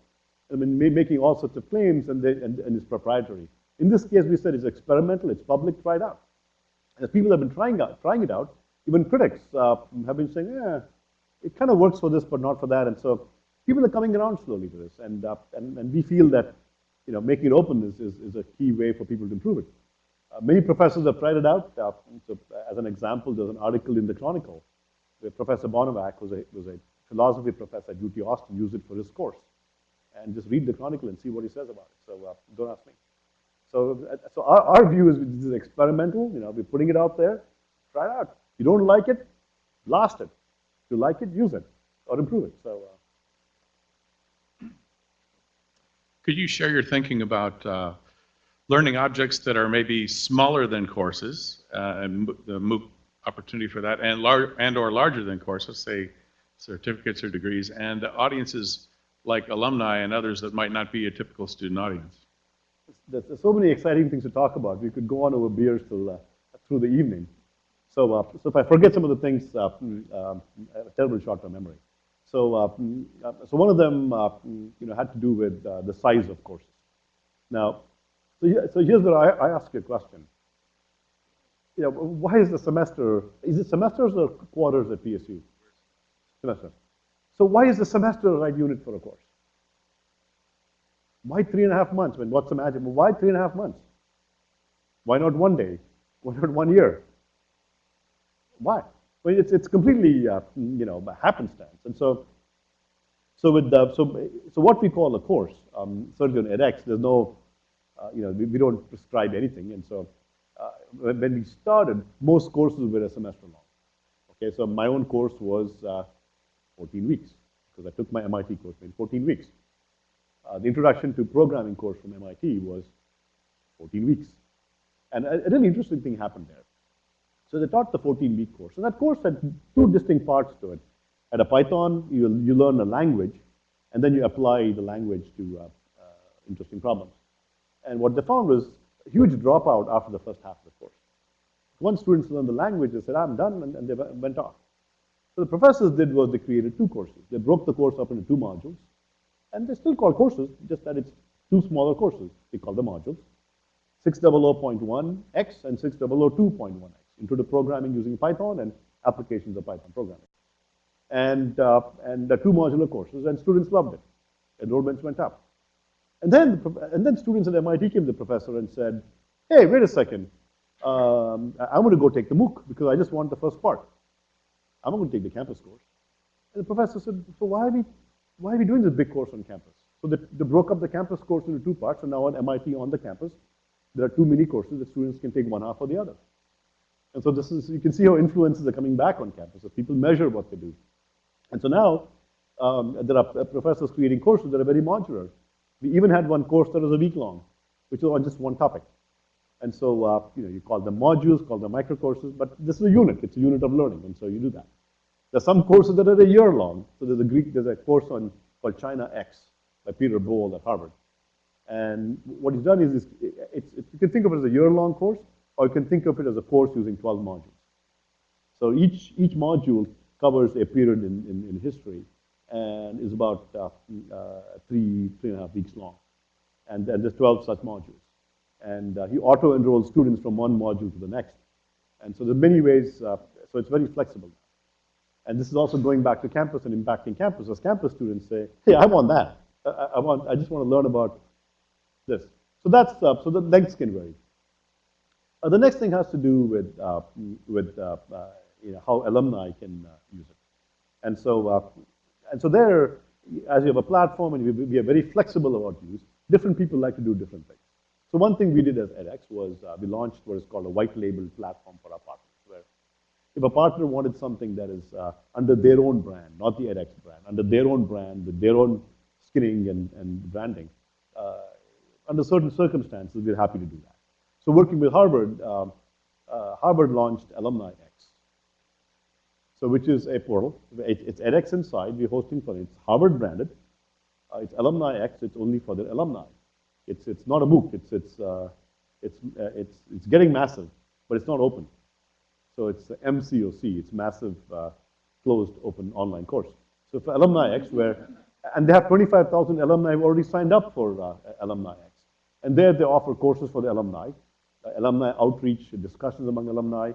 I mean, ma- making all sorts of claims and, they, and, and it's proprietary. In this case, we said it's experimental, it's public, try it out. As people have been trying, out, trying it out, even critics uh, have been saying, yeah, it kind of works for this, but not for that. And so people are coming around slowly to this. And, uh, and, and we feel that, you know, making it open is, is, is a key way for people to improve it. Uh, many professors have tried it out. Uh, so as an example, there's an article in the Chronicle where Professor Bonevac was a, was a philosophy professor at UT Austin, used it for his course. And just read the Chronicle and see what he says about it. So uh, don't ask me. So, so our, our view is this is experimental. You know, we're putting it out there. Try it out. If you don't like it, blast it. If you like it, use it or improve it. So. Uh, Could you share your thinking about uh, learning objects that are maybe smaller than courses, uh, and the MOOC opportunity for that, and lar- and/or larger than courses, say certificates or degrees, and audiences like alumni and others that might not be a typical student audience? There's, so many exciting things to talk about. We could go on over beers till uh, through the evening. So, uh, so if I forget some of the things, uh, um, I have a terrible short-term memory. So, uh, so one of them, uh, you know, had to do with uh, the size of courses. Now, so, so here's where I, I ask you a question. You know, why is the semester? Is it semesters or quarters at PSU? Semester. So why is the semester the right unit for a course? Why three and a half months? When what's the magic? Why three and a half months? Why not one day? Why not one year? Why? Well, it's, it's completely, uh, you know, happenstance. And so, so with the, so, so what we call a course, um, certainly on edX, there's no, uh, you know, we, we don't prescribe anything. And so uh, when we started, most courses were a semester long. Okay, so my own course was uh, 14 weeks because I took my MIT course in 14 weeks. Uh, the introduction to programming course from MIT was 14 weeks. And a, a really interesting thing happened there. So they taught the 14-week course. And that course had two distinct parts to it. At a Python, you, you learn a language, and then you apply the language to uh, uh, interesting problems. And what they found was a huge dropout after the first half of the course. Once students learned the language, they said, I'm done, and, and they went went off. So the professors did was they created two courses. They broke the course up into two modules, and they're still called courses, just that it's two smaller courses. They call them modules. 600.1x and 600.2.1x into the programming using Python and applications of Python programming. And, uh, and the two modular courses, and students loved it. Enrollments went up. And then, and then students at MIT came to the professor and said, hey, wait a second, um, I'm going to go take the MOOC because I just want the first part. I'm going to take the campus course. And the professor said, so why are we, why are we doing this big course on campus? So they, they broke up the campus course into two parts, and now at MIT on the campus, there are two mini courses that students can take one half or the other. And so this is, you can see how influences are coming back on campus as people measure what they do. And so now, um, there are uh, professors creating courses that are very modular. We even had one course that was a week long, which was on just one topic. And so, uh, you know, you call them modules, call them micro courses, but this is a unit. It's a unit of learning, and so you do that. There's some courses that are a year long. So there's a Greek, there's a course on called China X by Peter Bol at Harvard. And what he's done is, it's, it's, you can think of it as a year-long course, or you can think of it as a course using 12 modules. So each, each module covers a period in, in, in history and is about uh, uh, three, three and a half weeks long. And, and there's 12 such modules. And uh, he auto-enrolls students from one module to the next. And so there's many ways, uh, so it's very flexible. And this is also going back to campus and impacting campus. As campus students say, hey, I want that. I, I- want, I just want to learn about this. So that's, uh, so the lengths can vary. Uh, the next thing has to do with, uh, with uh, uh, you know, how alumni can uh, use it. And so, and so there, as you have a platform and we, we are very flexible about use, different people like to do different things. So one thing we did as edX was we launched what is called a white label platform for our partners, if a partner wanted something that is uh, under their own brand, not the edX brand, under their own brand, with their own skinning and, and branding, uh, under certain circumstances, we're happy to do that. So working with Harvard, um, uh, Harvard launched Alumni X. So which is a portal. It, it's edX inside. We're hosting for it. It's Harvard branded. Uh, it's Alumni X. It's only for the alumni. It's, it's not a MOOC. It's, it's, uh, it's, it's, it's getting massive, but it's not open. So it's MCOC. It's massive uh, closed open online course. So for Alumni X, where, and they have 25,000 alumni who already signed up for uh, Alumni X. And there they offer courses for the alumni, uh, alumni outreach, discussions among alumni.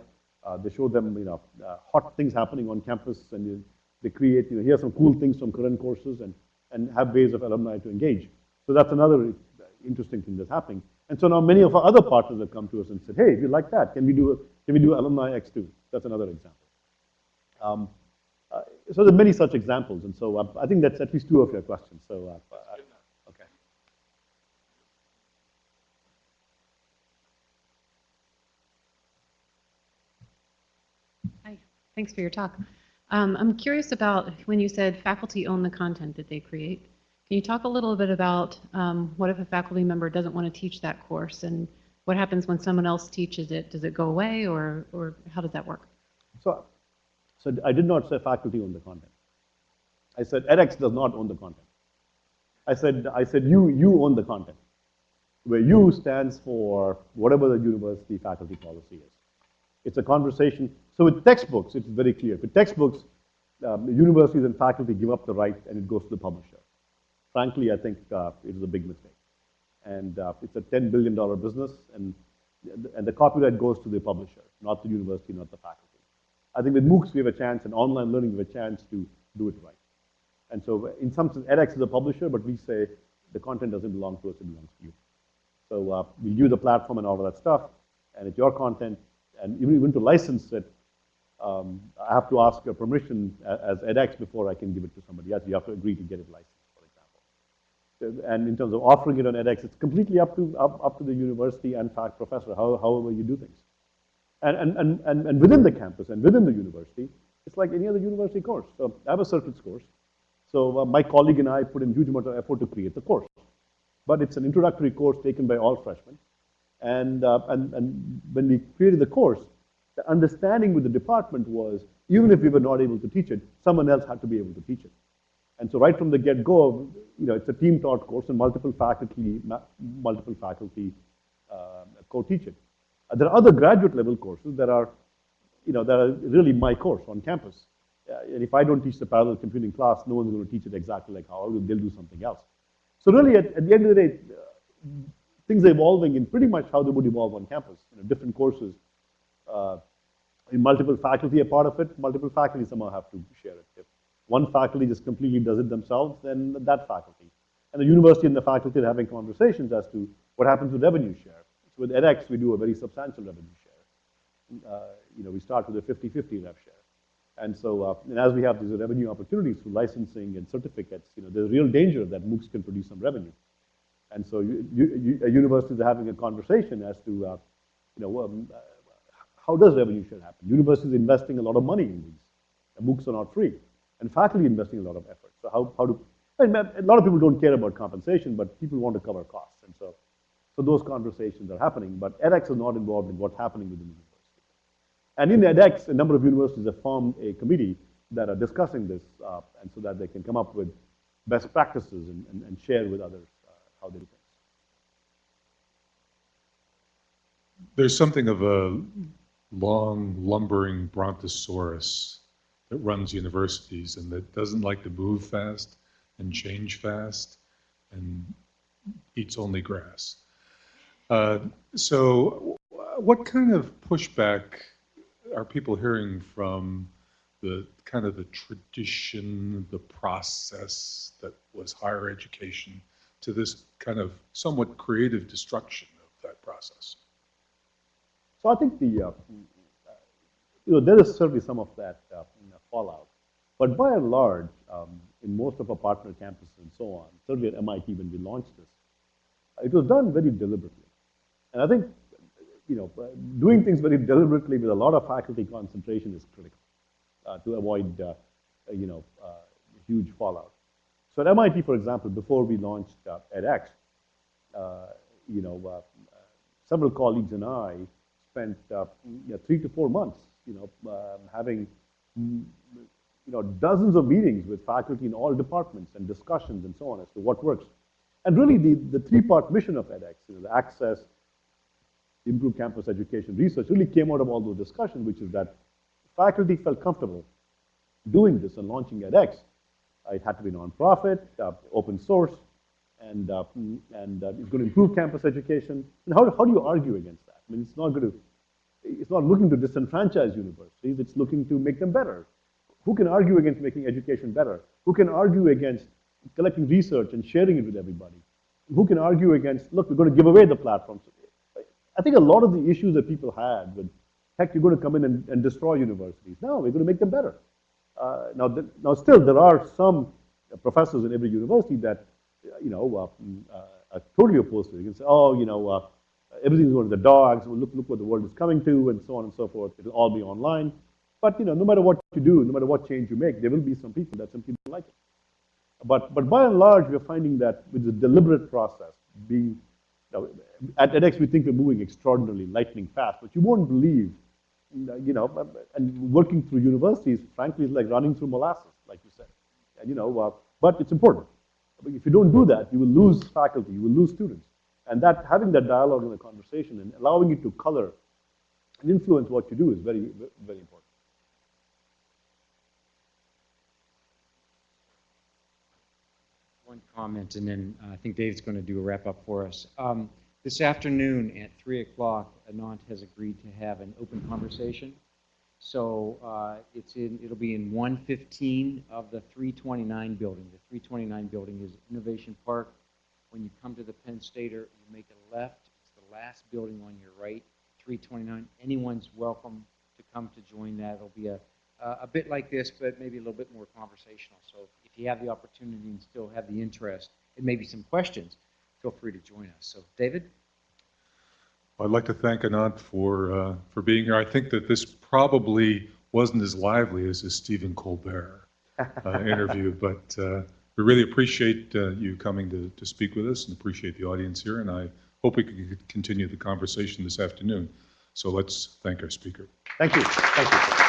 Uh, they show them, you know, uh, hot things happening on campus, and you, they create, you know, here some cool things from current courses, and, and have ways of alumni to engage. So that's another interesting thing that's happening. And so now many of our other partners have come to us and said, hey, if you like that, can we do, a, can we do Alumni X too? That's another example. Um, uh, so there are many such examples, and so uh, I think that's at least two of your questions. So, uh, uh, okay. Hi, thanks for your talk. Um, I'm curious about when you said faculty own the content that they create. Can you talk a little bit about um, what if a faculty member doesn't want to teach that course and what happens when someone else teaches it? Does it go away or, or how does that work? So, so I did not say faculty own the content. I said edX does not own the content. I said, I said you, you own the content, where you stands for whatever the university faculty policy is. It's a conversation. So with textbooks, it's very clear. With textbooks, um, universities and faculty give up the right and it goes to the publisher. Frankly, I think uh, it is a big mistake. And uh, it's a $10 billion business, and, and the copyright goes to the publisher, not the university, not the faculty. I think with MOOCs, we have a chance, and online learning, we have a chance to do it right. And so in some sense, edX is a publisher, but we say the content doesn't belong to us, it belongs to you. So uh, we give you the platform and all of that stuff, and it's your content, and even, even to license it, um, I have to ask your permission as edX before I can give it to somebody else. You have to agree to get it licensed. And in terms of offering it on edX, it's completely up to, up, up to the university and fact professor, how, however you do things. And, and, and, and, and within the campus and within the university, it's like any other university course. So I have a circuits course. So uh, my colleague and I put in huge amount of effort to create the course. But it's an introductory course taken by all freshmen. And, uh, and, and when we created the course, the understanding with the department was, even if we were not able to teach it, someone else had to be able to teach it. And so right from the get-go, you know, it's a team-taught course and multiple faculty, multiple faculty uh, co-teach it. Uh, there are other graduate level courses that are, you know, that are really my course on campus. Uh, and if I don't teach the parallel computing class, no one's going to teach it exactly like how I will. they'll do something else. So really, at, at the end of the day, uh, things are evolving in pretty much how they would evolve on campus. You know, different courses, uh, multiple faculty are part of it. Multiple faculty somehow have to share it. If one faculty just completely does it themselves, then that faculty. And the university and the faculty are having conversations as to what happens with revenue share. So with edX, we do a very substantial revenue share. Uh, you know, we start with a 50-50 rev share. And so, uh, and as we have these revenue opportunities through licensing and certificates, you know, there's a real danger that MOOCs can produce some revenue. And so you, universities are having a conversation as to, uh, you know, um, uh, how does revenue share happen? Universities are investing a lot of money in these. The MOOCs are not free. And faculty investing a lot of effort. So how, how do, a lot of people don't care about compensation, but people want to cover costs. And so, so those conversations are happening, but edX is not involved in what's happening within the university. And in edX, a number of universities have formed a committee that are discussing this, uh, and so that they can come up with best practices and, and, and share with others uh, how they do things. There's something of a long, lumbering brontosaurus that runs universities and that doesn't like to move fast and change fast and eats only grass. Uh, so what kind of pushback are people hearing from the kind of the tradition, the process that was higher education to this kind of somewhat creative destruction of that process? So I think the, uh, you know, there is certainly some of that uh, fallout. But by and large, um, in most of our partner campuses and so on, certainly at MIT when we launched this, it was done very deliberately. And I think, you know, doing things very deliberately with a lot of faculty concentration is critical uh, to avoid, uh, you know, uh, huge fallout. So at MIT, for example, before we launched uh, edX, uh, you know, uh, several colleagues and I spent you know, three to four months, you know, um, having you know, dozens of meetings with faculty in all departments and discussions and so on as to what works. And really the, the three-part mission of edX, you know, the access, improve campus education research really came out of all those discussions, which is that faculty felt comfortable doing this and launching edX It had to be nonprofit, uh, open source, and, uh, and uh, it's going to improve campus education. And how, how do you argue against that? I mean, it's not going to, it's not looking to disenfranchise universities, it's looking to make them better. Who can argue against making education better? Who can argue against collecting research and sharing it with everybody? Who can argue against, look, we're going to give away the platforms? I think a lot of the issues that people had with, heck, you're going to come in and, and destroy universities. No, we're going to make them better. Uh, now, now, still, there are some professors in every university that, you know, uh, uh, are totally opposed to it. You can say, oh, you know, uh, everything's going to the dogs. Well, look, look what the world is coming to, and so on and so forth. It'll all be online. But you know, no matter what you do, no matter what change you make, there will be some people that simply don't like it. But but by and large, we're finding that with the deliberate process, being you know, at edX, we think we're moving extraordinarily lightning fast, but you won't believe, you know, and working through universities, frankly, is like running through molasses, like you said. And you know, uh, but it's important. If you don't do that, you will lose faculty, you will lose students. And that having that dialogue and the conversation and allowing it to color and influence what you do is very, very important. One comment, and then uh, I think Dave's going to do a wrap-up for us. Um, This afternoon at 3 o'clock, Anant has agreed to have an open conversation. So uh, it's in, it'll be in 115 of the 329 building. The 329 building is Innovation Park. When you come to the Penn Stater, you make a left. It's the last building on your right, 329. Anyone's welcome to come to join that. It'll be a, a a bit like this, but maybe a little bit more conversational. So if you have the opportunity and still have the interest, and maybe some questions, feel free to join us. So, David? I'd like to thank Anant for, uh, for being here. I think that this probably wasn't as lively as the Stephen Colbert uh, interview, but uh, we really appreciate uh, you coming to, to speak with us and appreciate the audience here, and I hope we can continue the conversation this afternoon. So let's thank our speaker. Thank you. Thank you.